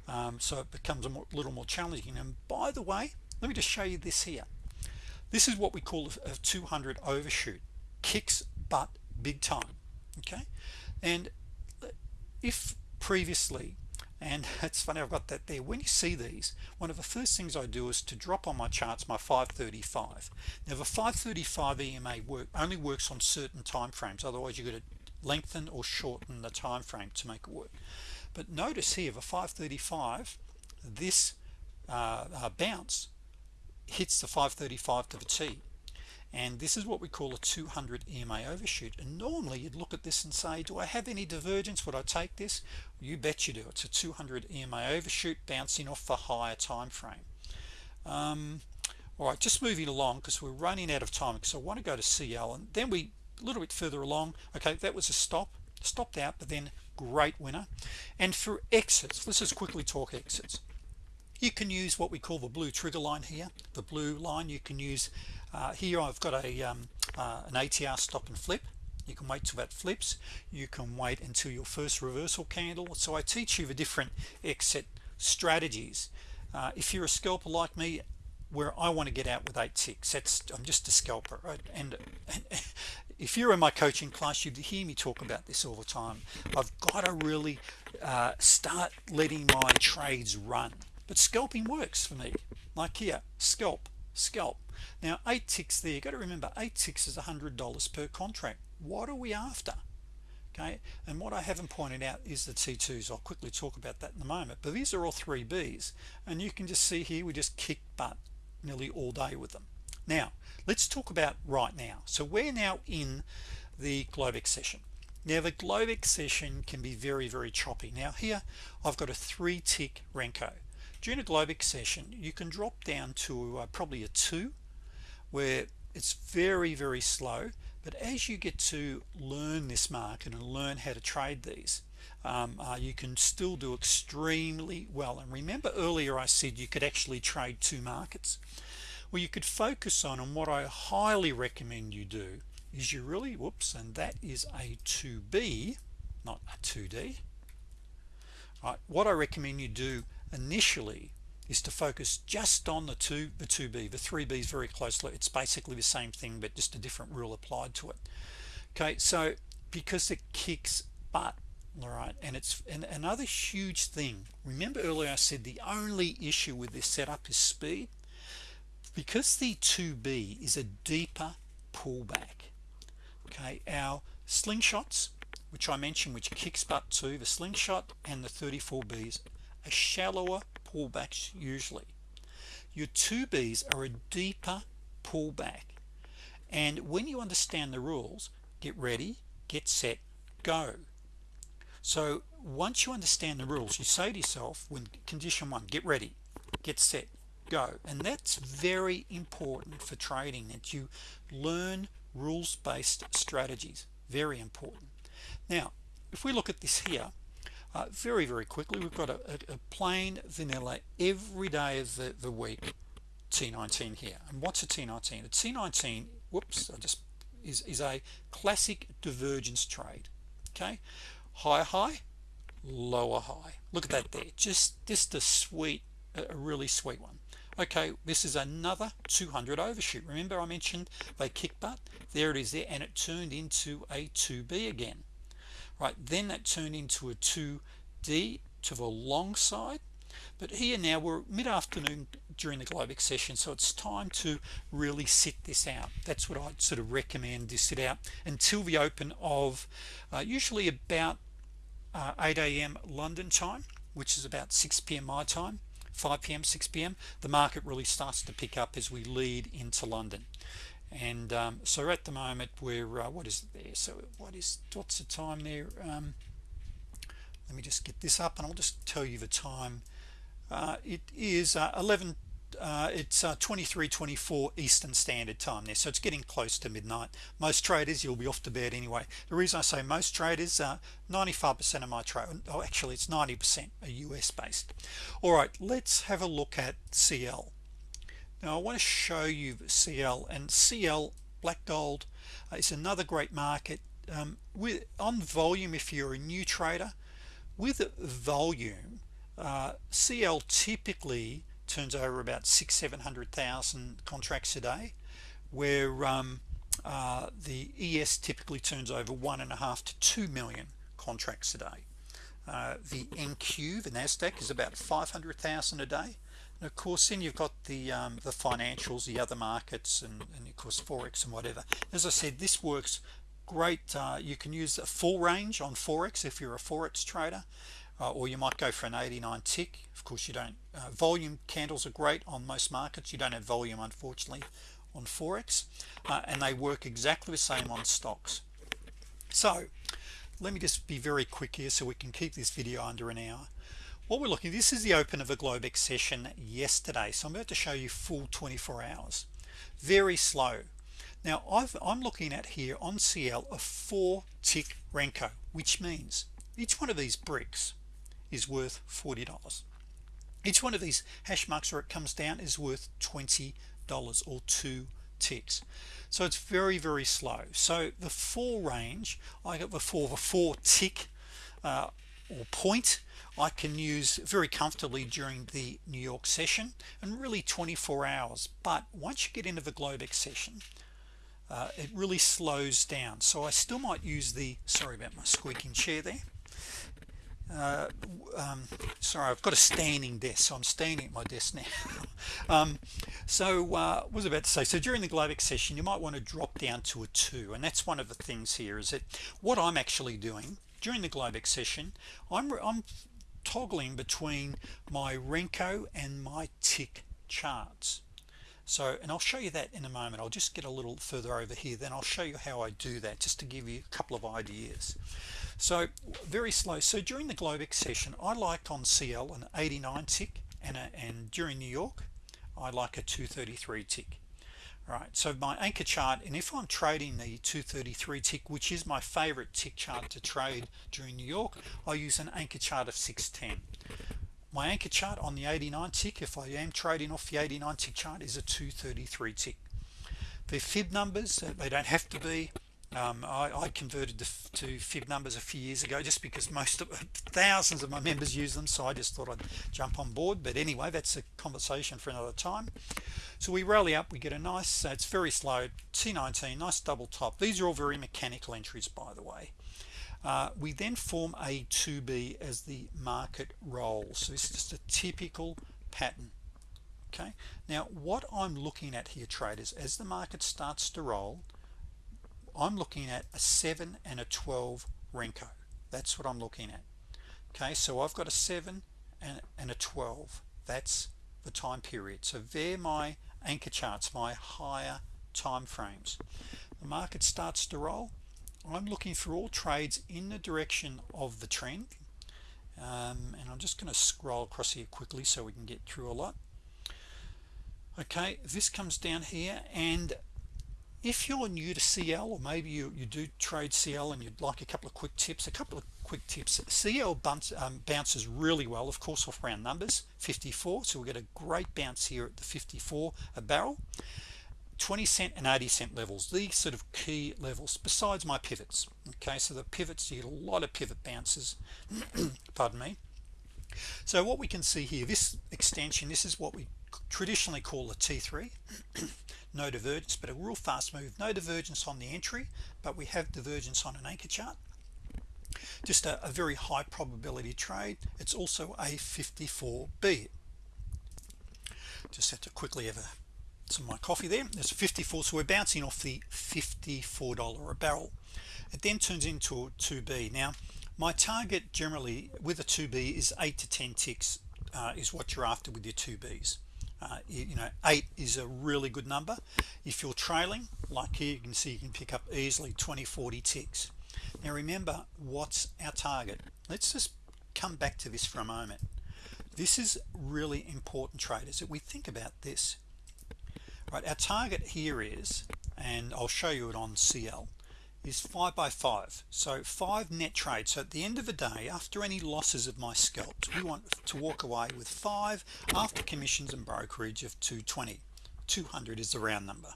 um, so it becomes a more, little more challenging. And by the way let me just show you this here. This is what we call a, a 200 overshoot. Kicks butt big time okay? And if previously and (laughs) it's funny I've got that there. When you see these one of the first things I do is to drop on my charts my 535 now the 535 EMA work only works on certain time frames otherwise you're going to lengthen or shorten the time frame to make it work. But notice here the 535 this uh, uh, bounce hits the 535 to the T and this is what we call a 200 EMA overshoot. And normally you'd look at this and say do I have any divergence? Would I take this? You bet you do. It's a 200 EMA overshoot bouncing off the higher time frame. Um, all right just moving along because we're running out of time because I want to go to CL and then we a little bit further along okay that was a stop stopped out but then great winner. And for exits let's just quickly talk exits. You can use what we call the blue trigger line here. The blue line you can use uh, here I've got a um, uh, an ATR stop and flip. You can wait till that flips. You can wait until your first reversal candle. So I teach you the different exit strategies. Uh, if you're a scalper like me where I want to get out with eight ticks that's I'm just a scalper right? And, and if you're in my coaching class you'd hear me talk about this all the time. I've got to really uh, start letting my trades run. But scalping works for me. Like here scalp scalp. Now eight ticks there you got to remember eight ticks is a hundred dollars per contract. What are we after? Okay and what I haven't pointed out is the T2s I'll quickly talk about that in a moment. But these are all three B's and you can just see here we just kick butt nearly all day with them. Now let's talk about right now. So we're now in the Globex session. Now the Globex session can be very very choppy. Now here I've got a three tick Renko during a Globex session you can drop down to uh, probably a two where it's very very slow but as you get to learn this market and learn how to trade these um, uh, you can still do extremely well. And remember earlier I said you could actually trade two markets? Well you could focus on and what I highly recommend you do is you really whoops and that is a 2b not a 2d right what I recommend you do initially is to focus just on the two the 2b the 3b is very closely it's basically the same thing but just a different rule applied to it. Okay so because it kicks butt all right and it's and another huge thing remember earlier I said the only issue with this setup is speed? Because the 2b is a deeper pullback okay our slingshots which I mentioned which kicks butt to the slingshot and the 34b's a shallower pullbacks usually. Your 2b's are a deeper pullback. And when you understand the rules get ready get set go. So once you understand the rules you say to yourself when condition one get ready get set go. And that's very important for trading that you learn rules-based strategies. Very important. Now if we look at this here uh, very very quickly we've got a, a, a plain vanilla every day of the, the week T19 here. And what's a T19 a T19 whoops I just is, is a classic divergence trade okay? High high lower high. Look at that there. Just just a sweet a really sweet one. Okay this is another 200 overshoot. Remember I mentioned they kick butt? There it is there and it turned into a 2b again right then that turned into a 2d to the long side but here now we're mid-afternoon during the Globex session so it's time to really sit this out that's what I'd sort of recommend to sit out until the open of uh, usually about uh, 8 a.m. London time which is about 6 p.m. my time 5 p.m. 6 p.m. the market really starts to pick up as we lead into London and um, so at the moment we're uh, what is it there? So what is what's the time there? Um, let me just get this up and I'll just tell you the time. Uh, it is uh, 11 uh, it's uh, 2324 Eastern Standard Time there. So it's getting close to midnight. Most traders you'll be off to bed anyway. The reason I say most traders 95% uh, of my trade oh actually it's 90% are US based. All right let's have a look at CL now I want to show you CL and CL black gold uh, is another great market. Um, with on volume if you're a new trader with volume uh, CL typically turns over about six seven hundred thousand contracts a day where um, uh, the ES typically turns over one and a half to two million contracts a day. Uh, the NQ the Nasdaq is about 500,000 a day and of course then you've got the um, the financials the other markets and, and, of course Forex and whatever. As I said this works great uh, you can use a full range on Forex if you're a Forex trader uh, or you might go for an 89 tick. Of course you don't uh, volume candles are great on most markets. You don't have volume unfortunately on Forex uh, and they work exactly the same on stocks. So let me just be very quick here so we can keep this video under an hour what we're looking this is the open of a Globex session yesterday so I'm about to show you full 24 hours. Very slow. Now i am looking at here on CL a four tick Renko which means each one of these bricks is worth $40 each one of these hash marks where it comes down is worth $20 or two ticks. So it's very very slow. So the four range I got the four the four tick uh, or point I can use very comfortably during the New York session and really 24 hours. But once you get into the Globex session uh, it really slows down. So I still might use the sorry about my squeaking chair there. Uh, um, sorry I've got a standing desk so I'm standing at my desk now. (laughs) Um, so uh, was about to say? So during the Globex session you might want to drop down to a 2 and that's one of the things here is that what I'm actually doing during the Globex session I'm, I'm toggling between my Renko and my tick charts. So and I'll show you that in a moment. I'll just get a little further over here then I'll show you how I do that just to give you a couple of ideas. So very slow. So during the Globex session I liked on CL an 89 tick and, a, and during New York I like a 233 tick right so my anchor chart and if I'm trading the 233 tick which is my favorite tick chart to trade during New York I use an anchor chart of 610 my anchor chart on the 89 tick if I am trading off the 89 tick chart is a 233 tick. The fib numbers they don't have to be um, I, I, converted to, to, fib numbers a few years ago just because most of thousands of my members use them so I just thought I'd jump on board. But anyway that's a conversation for another time. So we rally up we get a nice uh, it's very slow T19 nice double top. These are all very mechanical entries by the way. Uh, we then form a 2b as the market rolls. So is just a typical pattern okay? Now what I'm looking at here traders as the market starts to roll I'm looking at a 7 and a 12 Renko. That's what I'm looking at. Okay so I've got a 7 and, and a 12 that's the time period. So they're my anchor charts my higher time frames. The market starts to roll. I'm looking for all trades in the direction of the trend. Um, and I'm just going to scroll across here quickly so we can get through a lot. Okay this comes down here and if you're new to CL or maybe you, you do trade CL and you'd like a couple of quick tips a couple of quick tips. CL bounce, um, bounces really well of course off round numbers 54 so we get a great bounce here at the 54 a barrel. 20 cent and 80 cent levels. These sort of key levels besides my pivots. Okay so the pivots you get a lot of pivot bounces. (clears throat) Pardon me. So what we can see here this extension this is what we traditionally call a T3 (clears throat) no divergence but a real fast move. No divergence on the entry but we have divergence on an anchor chart. Just a, a very high probability trade. It's also a 54b just have to quickly have a, some of my coffee there. There's 54 so we're bouncing off the $54 a barrel. It then turns into a 2b now my target generally with a 2b is 8 to 10 ticks uh, is what you're after with your 2b's uh, you know eight is a really good number. If you're trailing like here you can see you can pick up easily 20 40 ticks. Now remember what's our target? Let's just come back to this for a moment. This is really important traders that we think about this. Right our target here is and I'll show you it on CL is 5 by 5 so 5 net trades. So at the end of the day after any losses of my scalps we want to walk away with 5 after commissions and brokerage of 220 200 is the round number.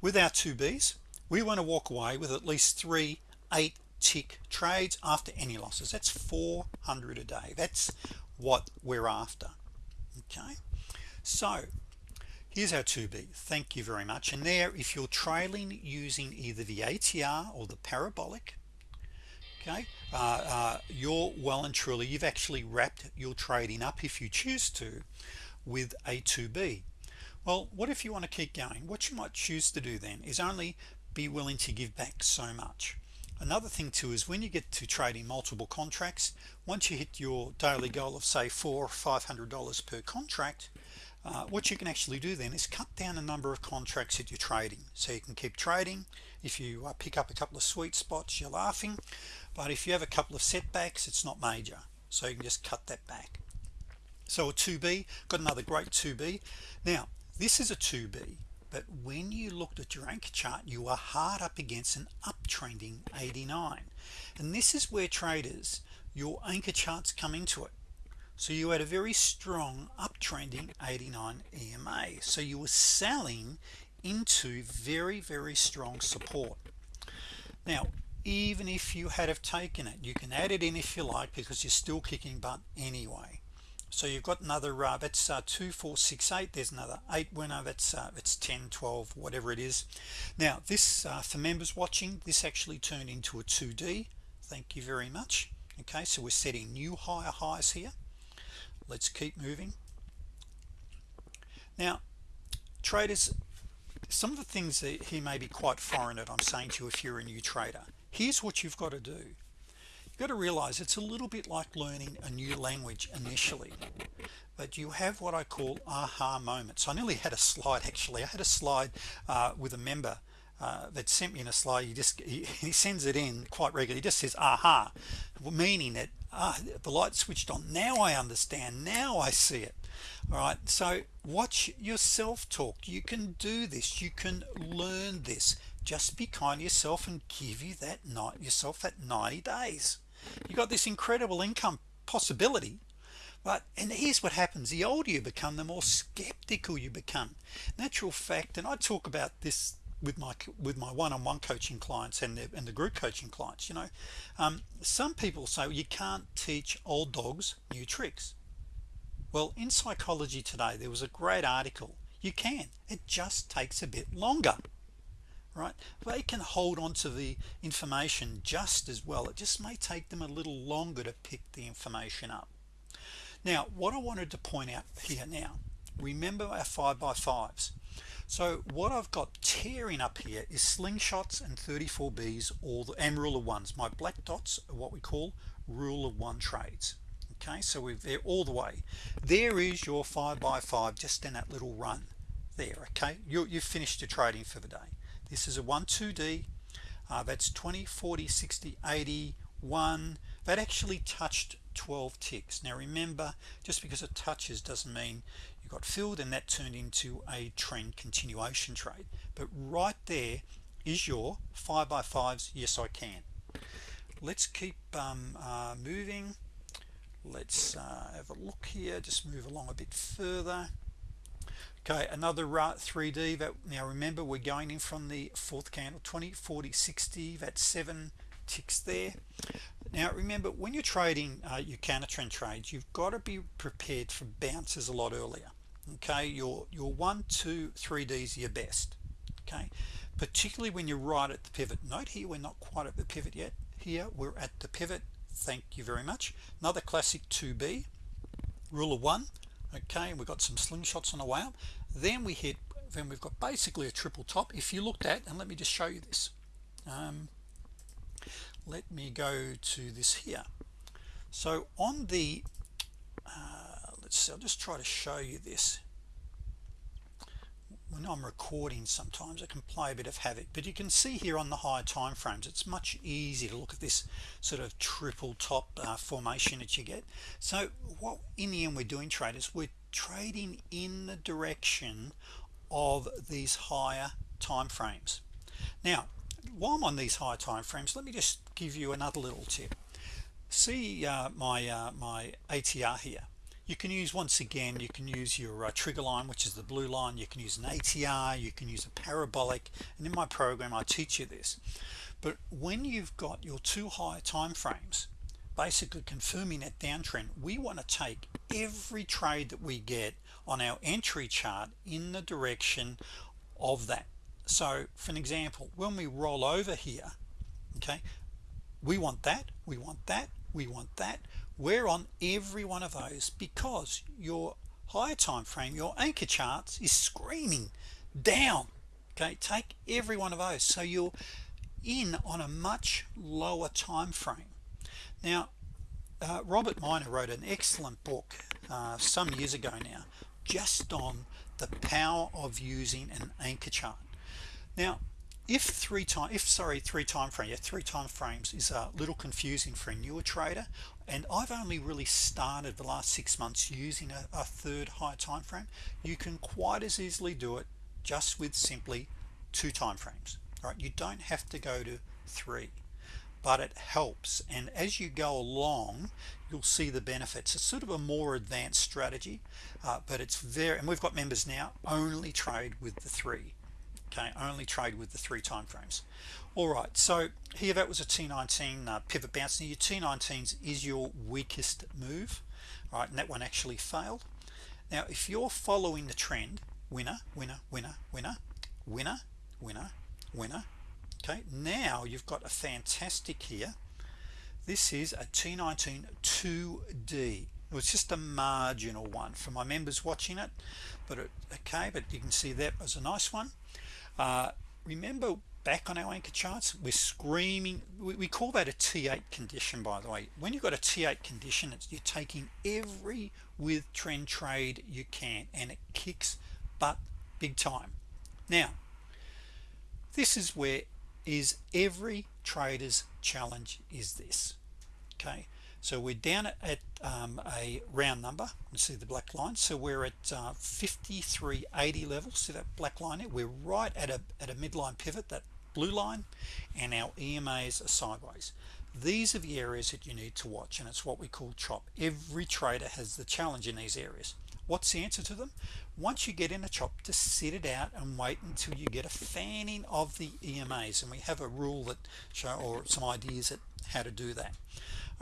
With our 2b's we want to walk away with at least 3 8 tick trades after any losses. That's 400 a day. That's what we're after. Okay? So here's our 2b thank you very much. And there if you're trailing using either the ATR or the parabolic okay uh, uh, you're well and truly you've actually wrapped your trading up if you choose to with a 2b well what if you want to keep going? What you might choose to do then is only be willing to give back so much. Another thing too is when you get to trading multiple contracts once you hit your daily goal of say four or five hundred dollars per contract uh, what you can actually do then is cut down the number of contracts that you're trading. So you can keep trading. If you uh, pick up a couple of sweet spots you're laughing. But if you have a couple of setbacks it's not major. So you can just cut that back. So a 2b got another great 2b now this is a 2b but when you looked at your anchor chart you are hard up against an uptrending 89 and this is where traders your anchor charts come into it so you had a very strong uptrending 89 EMA so you were selling into very very strong support. Now even if you had have taken it you can add it in if you like because you're still kicking butt anyway. So you've got another uh, that's uh, 2468 there's another 8 winner. That's uh, it's 10 12 whatever it is. Now this uh, for members watching this actually turned into a 2d thank you very much. Okay so we're setting new higher highs here let's keep moving. Now traders some of the things that he may be quite foreign that I'm saying to you if you're a new trader here's what you've got to do. You've got to realize it's a little bit like learning a new language initially but you have what I call aha moments. I nearly had a slide (laughs) actually. I had a slide uh, with a member uh, that sent me in a slide he just he, (laughs) he, sends it in quite regularly. He just says aha meaning that ah, the light switched on. Now I understand. Now I see it. All right. So watch yourself talk. You can do this. You can learn this. Just be kind to yourself and give you that night yourself that 90 days. You got this incredible income possibility but and here's what happens. The older you become the more skeptical you become. Natural fact and I talk about this with my with my one-on-one -on -one coaching clients and the, and the group coaching clients you know. Um, some people say you can't teach old dogs new tricks. Well in psychology today there was a great article. You can. It just takes a bit longer right? They can hold on to the information just as well. It just may take them a little longer to pick the information up. Now what I wanted to point out here now remember our 5 by 5s so what I've got tearing up here is slingshots and 34Bs all the and rule of ones. My black dots are what we call rule of one trades. Okay so we're there all the way. There is your 5 by 5 just in that little run there okay? You, you've finished your trading for the day. This is a 1 2d uh, that's 20 40 60 80 1 that actually touched 12 ticks. Now remember just because it touches doesn't mean got filled and that turned into a trend continuation trade. But right there is your 5 by 5s yes I can. Let's keep um, uh, moving. Let's uh, have a look here just move along a bit further. Okay another uh, 3d that now remember we're going in from the fourth candle 20 40 60 that's seven ticks there. Now remember when you're trading uh, your counter trend trades you've got to be prepared for bounces a lot earlier okay your your one two three D's your best okay? Particularly when you're right at the pivot note here we're not quite at the pivot yet here we're at the pivot thank you very much. Another classic 2b rule of one okay we've got some slingshots on the way up. Then we hit then we've got basically a triple top. If you looked at and let me just show you this um, let me go to this here. So on the uh, see I'll just try to show you this. When I'm recording sometimes I can play a bit of havoc but you can see here on the higher time frames it's much easier to look at this sort of triple top uh, formation that you get. So what in the end we're doing traders we're trading in the direction of these higher time frames now while I'm on these higher time frames let me just give you another little tip. See uh, my uh, my ATR here you can use once again you can use your uh, trigger line which is the blue line. You can use an ATR you can use a parabolic and in my program I teach you this. But when you've got your two high time frames basically confirming that downtrend we want to take every trade that we get on our entry chart in the direction of that. So for an example when we roll over here okay we want that we want that we want that we're on every one of those because your higher time frame your anchor charts is screaming down. Okay take every one of those. So you're in on a much lower time frame. Now uh, Robert Miner wrote an excellent book uh, some years ago now just on the power of using an anchor chart. Now if three time if sorry three time frame yeah three time frames is a little confusing for a newer trader and I've only really started the last six months using a, a third higher time frame you can quite as easily do it just with simply two time frames right? You don't have to go to three but it helps. And as you go along you'll see the benefits. It's sort of a more advanced strategy uh, but it's very and we've got members now only trade with the three okay? Only trade with the three time frames all right so here that was a T19 uh, pivot bounce. Now your T19s is your weakest move right and that one actually failed. Now if you're following the trend winner winner winner winner winner winner winner okay now you've got a fantastic here this is a T19 2d it was just a marginal one for my members watching it but it, okay but you can see that was a nice one. Uh, remember back on our anchor charts we're screaming we, call that a t8 condition by the way. When you've got a t8 condition it's you're taking every with trend trade you can and it kicks butt big time. Now this is where is every trader's challenge is this okay so we're down at, um, a round number you see the black line. So we're at uh, 5380 level see that black line we're right at a at a midline pivot that blue line and our EMAs are sideways. These are the areas that you need to watch and it's what we call chop. Every trader has the challenge in these areas. What's the answer to them? Once you get in a chop to sit it out and wait until you get a fanning of the EMAs and we have a rule that show or some ideas at how to do that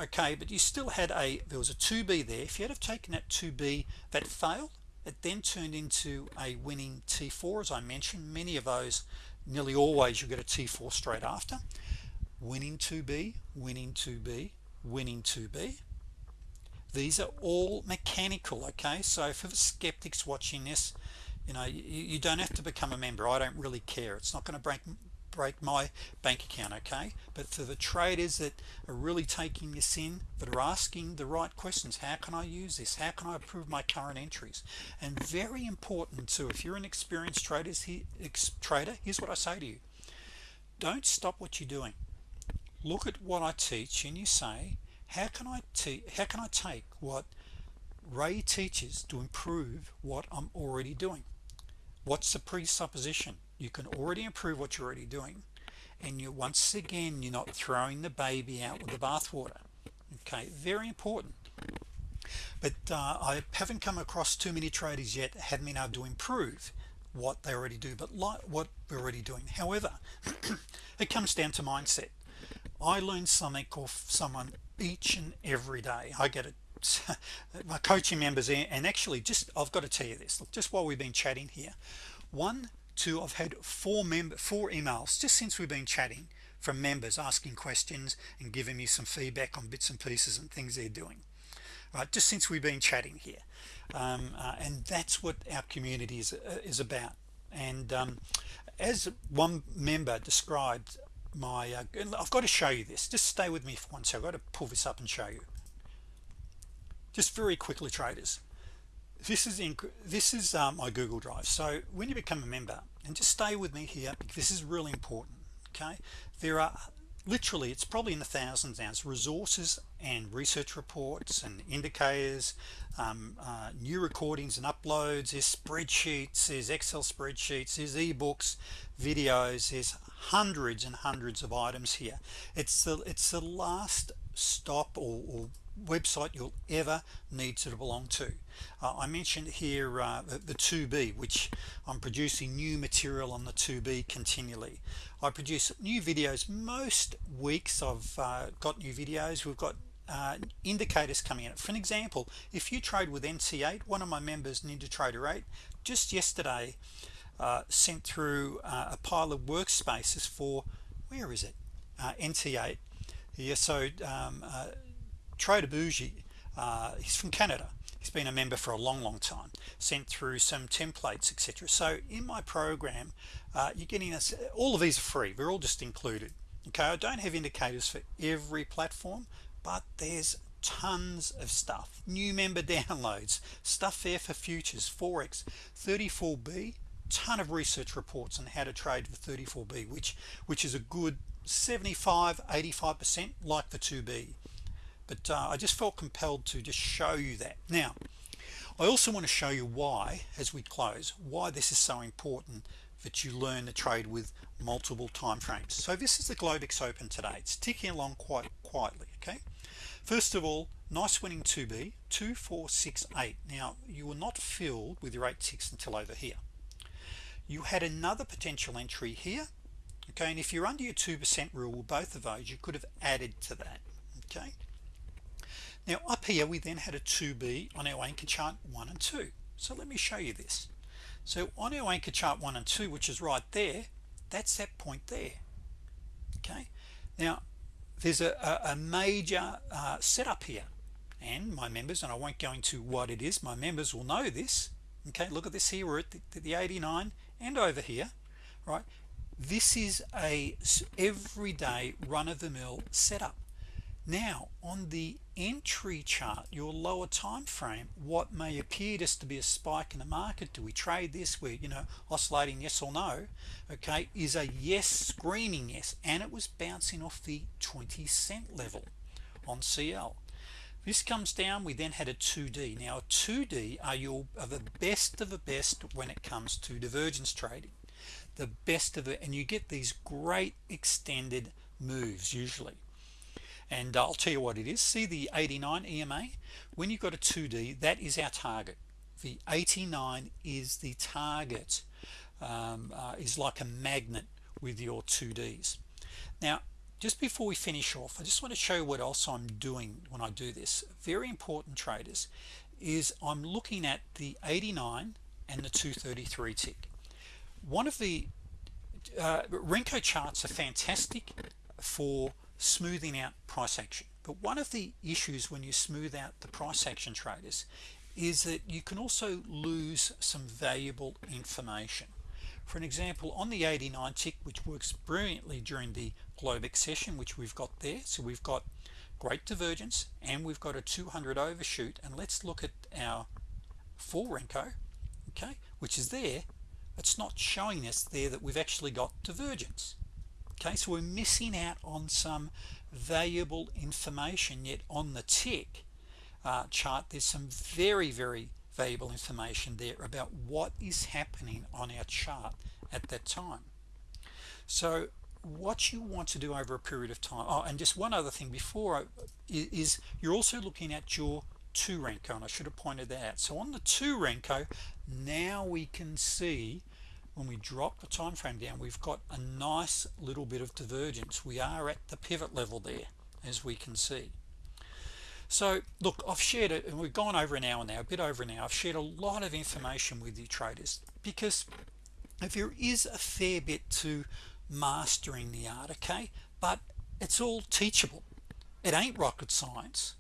okay but you still had a there was a 2b there. If you had have taken that 2b that failed it then turned into a winning T4 as I mentioned. Many of those nearly always you get a T4 straight after. Winning 2b winning 2b winning 2b these are all mechanical okay? So for the skeptics watching this you know you, you don't have to become a member. I don't really care. It's not going to break break my bank account okay? But for the traders that are really taking this in that are asking the right questions how can I use this? How can I improve my current entries? And very important too if you're an experienced traders here ex, trader here's what I say to you. Don't stop what you're doing. Look at what I teach and you say how can I how can I take what Ray teaches to improve what I'm already doing? What's the presupposition you can already improve what you're already doing. And you once again you're not throwing the baby out with the bathwater. Okay very important. But uh, I haven't come across too many traders yet haven't been able to improve what they already do but like what we're already doing. However (clears throat) it comes down to mindset. I learn something off someone each and every day. I get it. (laughs) My coaching members and actually just I've got to tell you this. Look just while we've been chatting here one two I've had four member four emails just since we've been chatting from members asking questions and giving me some feedback on bits and pieces and things they're doing. Right just since we've been chatting here. Um, uh, and that's what our community is, uh, is about. And um, as one member described my uh, I've got to show you this. Just stay with me for one second I've got to pull this up and show you. Just very quickly traders this is in this is um, my Google Drive. So when you become a member and just stay with me here this is really important okay? There are literally it's probably in the thousands now. It's resources and research reports and indicators um, uh, new recordings and uploads. There's spreadsheets there's Excel spreadsheets there's ebooks videos. There's hundreds and hundreds of items here. It's the it's the last stop or, or website you'll ever need to belong to. Uh, I mentioned here uh, the, the 2b which I'm producing new material on the 2b continually. I produce new videos most weeks. I've uh, got new videos. We've got uh, indicators coming in for an example if you trade with NT8 one of my members Ninja Trader 8 just yesterday uh, sent through uh, a pile of workspaces for where is it? NT8 yeah so um, Trader Bougie uh, he's from Canada. He's been a member for a long long time sent through some templates etc so in my program uh, you're getting us all of these are free. They're all just included okay? I don't have indicators for every platform but there's tons of stuff. New member (laughs) downloads stuff there for futures forex 34b ton of research reports on how to trade for 34b which which is a good 75 85% like the 2b but uh, I just felt compelled to just show you that. Now I also want to show you why as we close why this is so important that you learn to trade with multiple time frames. So this is the Globex open today. It's ticking along quite quietly okay? First of all nice winning 2b 2468 now you were not filled with your 8 ticks until over here. You had another potential entry here okay? And if you're under your 2% rule with both of those you could have added to that okay now up here we then had a 2b on our anchor chart 1 and 2 so let me show you this. So on our anchor chart 1 and 2 which is right there that's that point there. Okay? Now there's a, a, a major uh, setup here. And my members and I won't go into what it is my members will know this. Okay? Look at this here. We're at the, the 89 and over here right? This is a everyday run-of-the-mill setup now on the entry chart your lower time frame what may appear just to be a spike in the market do we trade this? We're you know oscillating yes or no okay is a yes screaming yes and it was bouncing off the 20 cent level on CL this comes down we then had a 2d now 2d are your are the best of the best when it comes to divergence trading. The best of it and you get these great extended moves usually and I'll tell you what it is. See the 89 EMA when you've got a 2d that is our target. The 89 is the target um, uh, is like a magnet with your 2ds now just before we finish off I just want to show you what else I'm doing when I do this. Very important traders is I'm looking at the 89 and the 233 tick. One of the uh, Renko charts are fantastic for smoothing out price action. But one of the issues when you smooth out the price action traders is that you can also lose some valuable information. For an example on the 89 tick which works brilliantly during the Globex session which we've got there so we've got great divergence and we've got a 200 overshoot and let's look at our full Renko okay which is there. It's not showing us there that we've actually got divergence okay so we're missing out on some valuable information yet on the tick uh, chart there's some very very valuable information there about what is happening on our chart at that time. So what you want to do over a period of time oh and just one other thing before I, is you're also looking at your 2 Renko and I should have pointed that out. So on the 2 Renko now we can see when we drop the time frame down we've got a nice little bit of divergence. We are at the pivot level there as we can see. So look I've shared it and we've gone over an hour now a bit over an hour. I've shared a lot of information with you traders because if there is a fair bit to mastering the art okay but it's all teachable. It ain't rocket science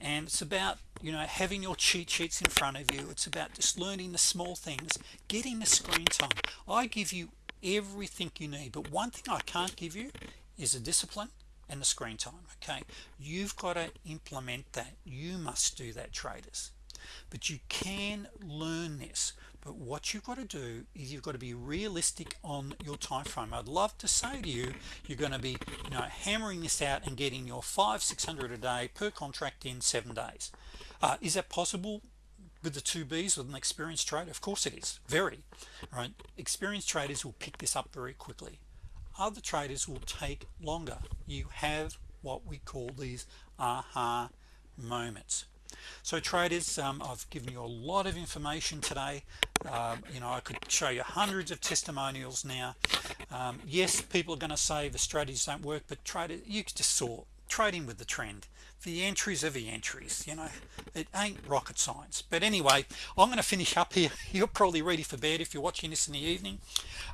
and it's about you know having your cheat sheets in front of you. It's about just learning the small things getting the screen time. I give you everything you need but one thing I can't give you is a discipline and the screen time okay? You've got to implement that. You must do that traders. But you can learn this but what you've got to do is you've got to be realistic on your time frame I'd love to say to you you're going to be you know hammering this out and getting your five six hundred a day per contract in seven days. Uh, is that possible with the two B's with an experienced trader? Of course it is. Very. Right? Experienced traders will pick this up very quickly. Other traders will take longer. You have what we call these aha moments so traders um, I've given you a lot of information today. Um, you know I could show you hundreds of testimonials now. Um, yes people are going to say the strategies don't work but traders you just saw trading with the trend the entries are the entries you know it ain't rocket science. But anyway I'm going to finish up here. (laughs) You're probably ready for bed if you're watching this in the evening.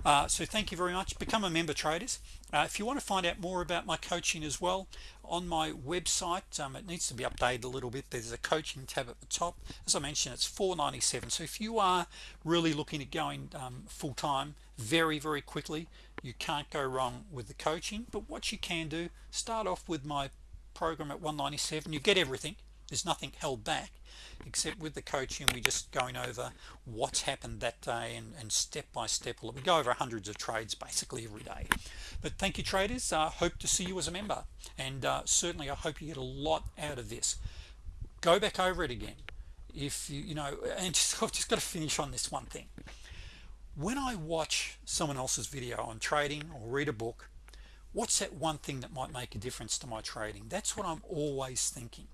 Uh, so thank you very much. Become a member traders. Uh, if you want to find out more about my coaching as well on my website. Um, it needs to be updated a little bit. There's a coaching tab at the top. As I mentioned it's 497 so if you are really looking at going um, full-time very very quickly you can't go wrong with the coaching. But what you can do start off with my program at 197 you get everything. There's nothing held back except with the coaching we're just going over what's happened that day and, and step by step. We go over hundreds of trades basically every day. But thank you traders. Uh, hope to see you as a member. And uh, certainly I hope you get a lot out of this. Go back over it again. If you you know (laughs) and just, I've just got to finish on this one thing. When I watch someone else's video on trading or read a book what's that one thing that might make a difference to my trading? That's what I'm always thinking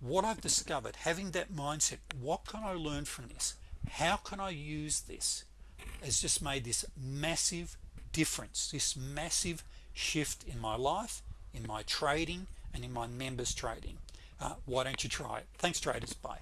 what I've discovered having that mindset what can I learn from this? How can I use this has just made this massive difference this massive shift in my life in my trading and in my members trading. Uh, why don't you try it? Thanks traders. Bye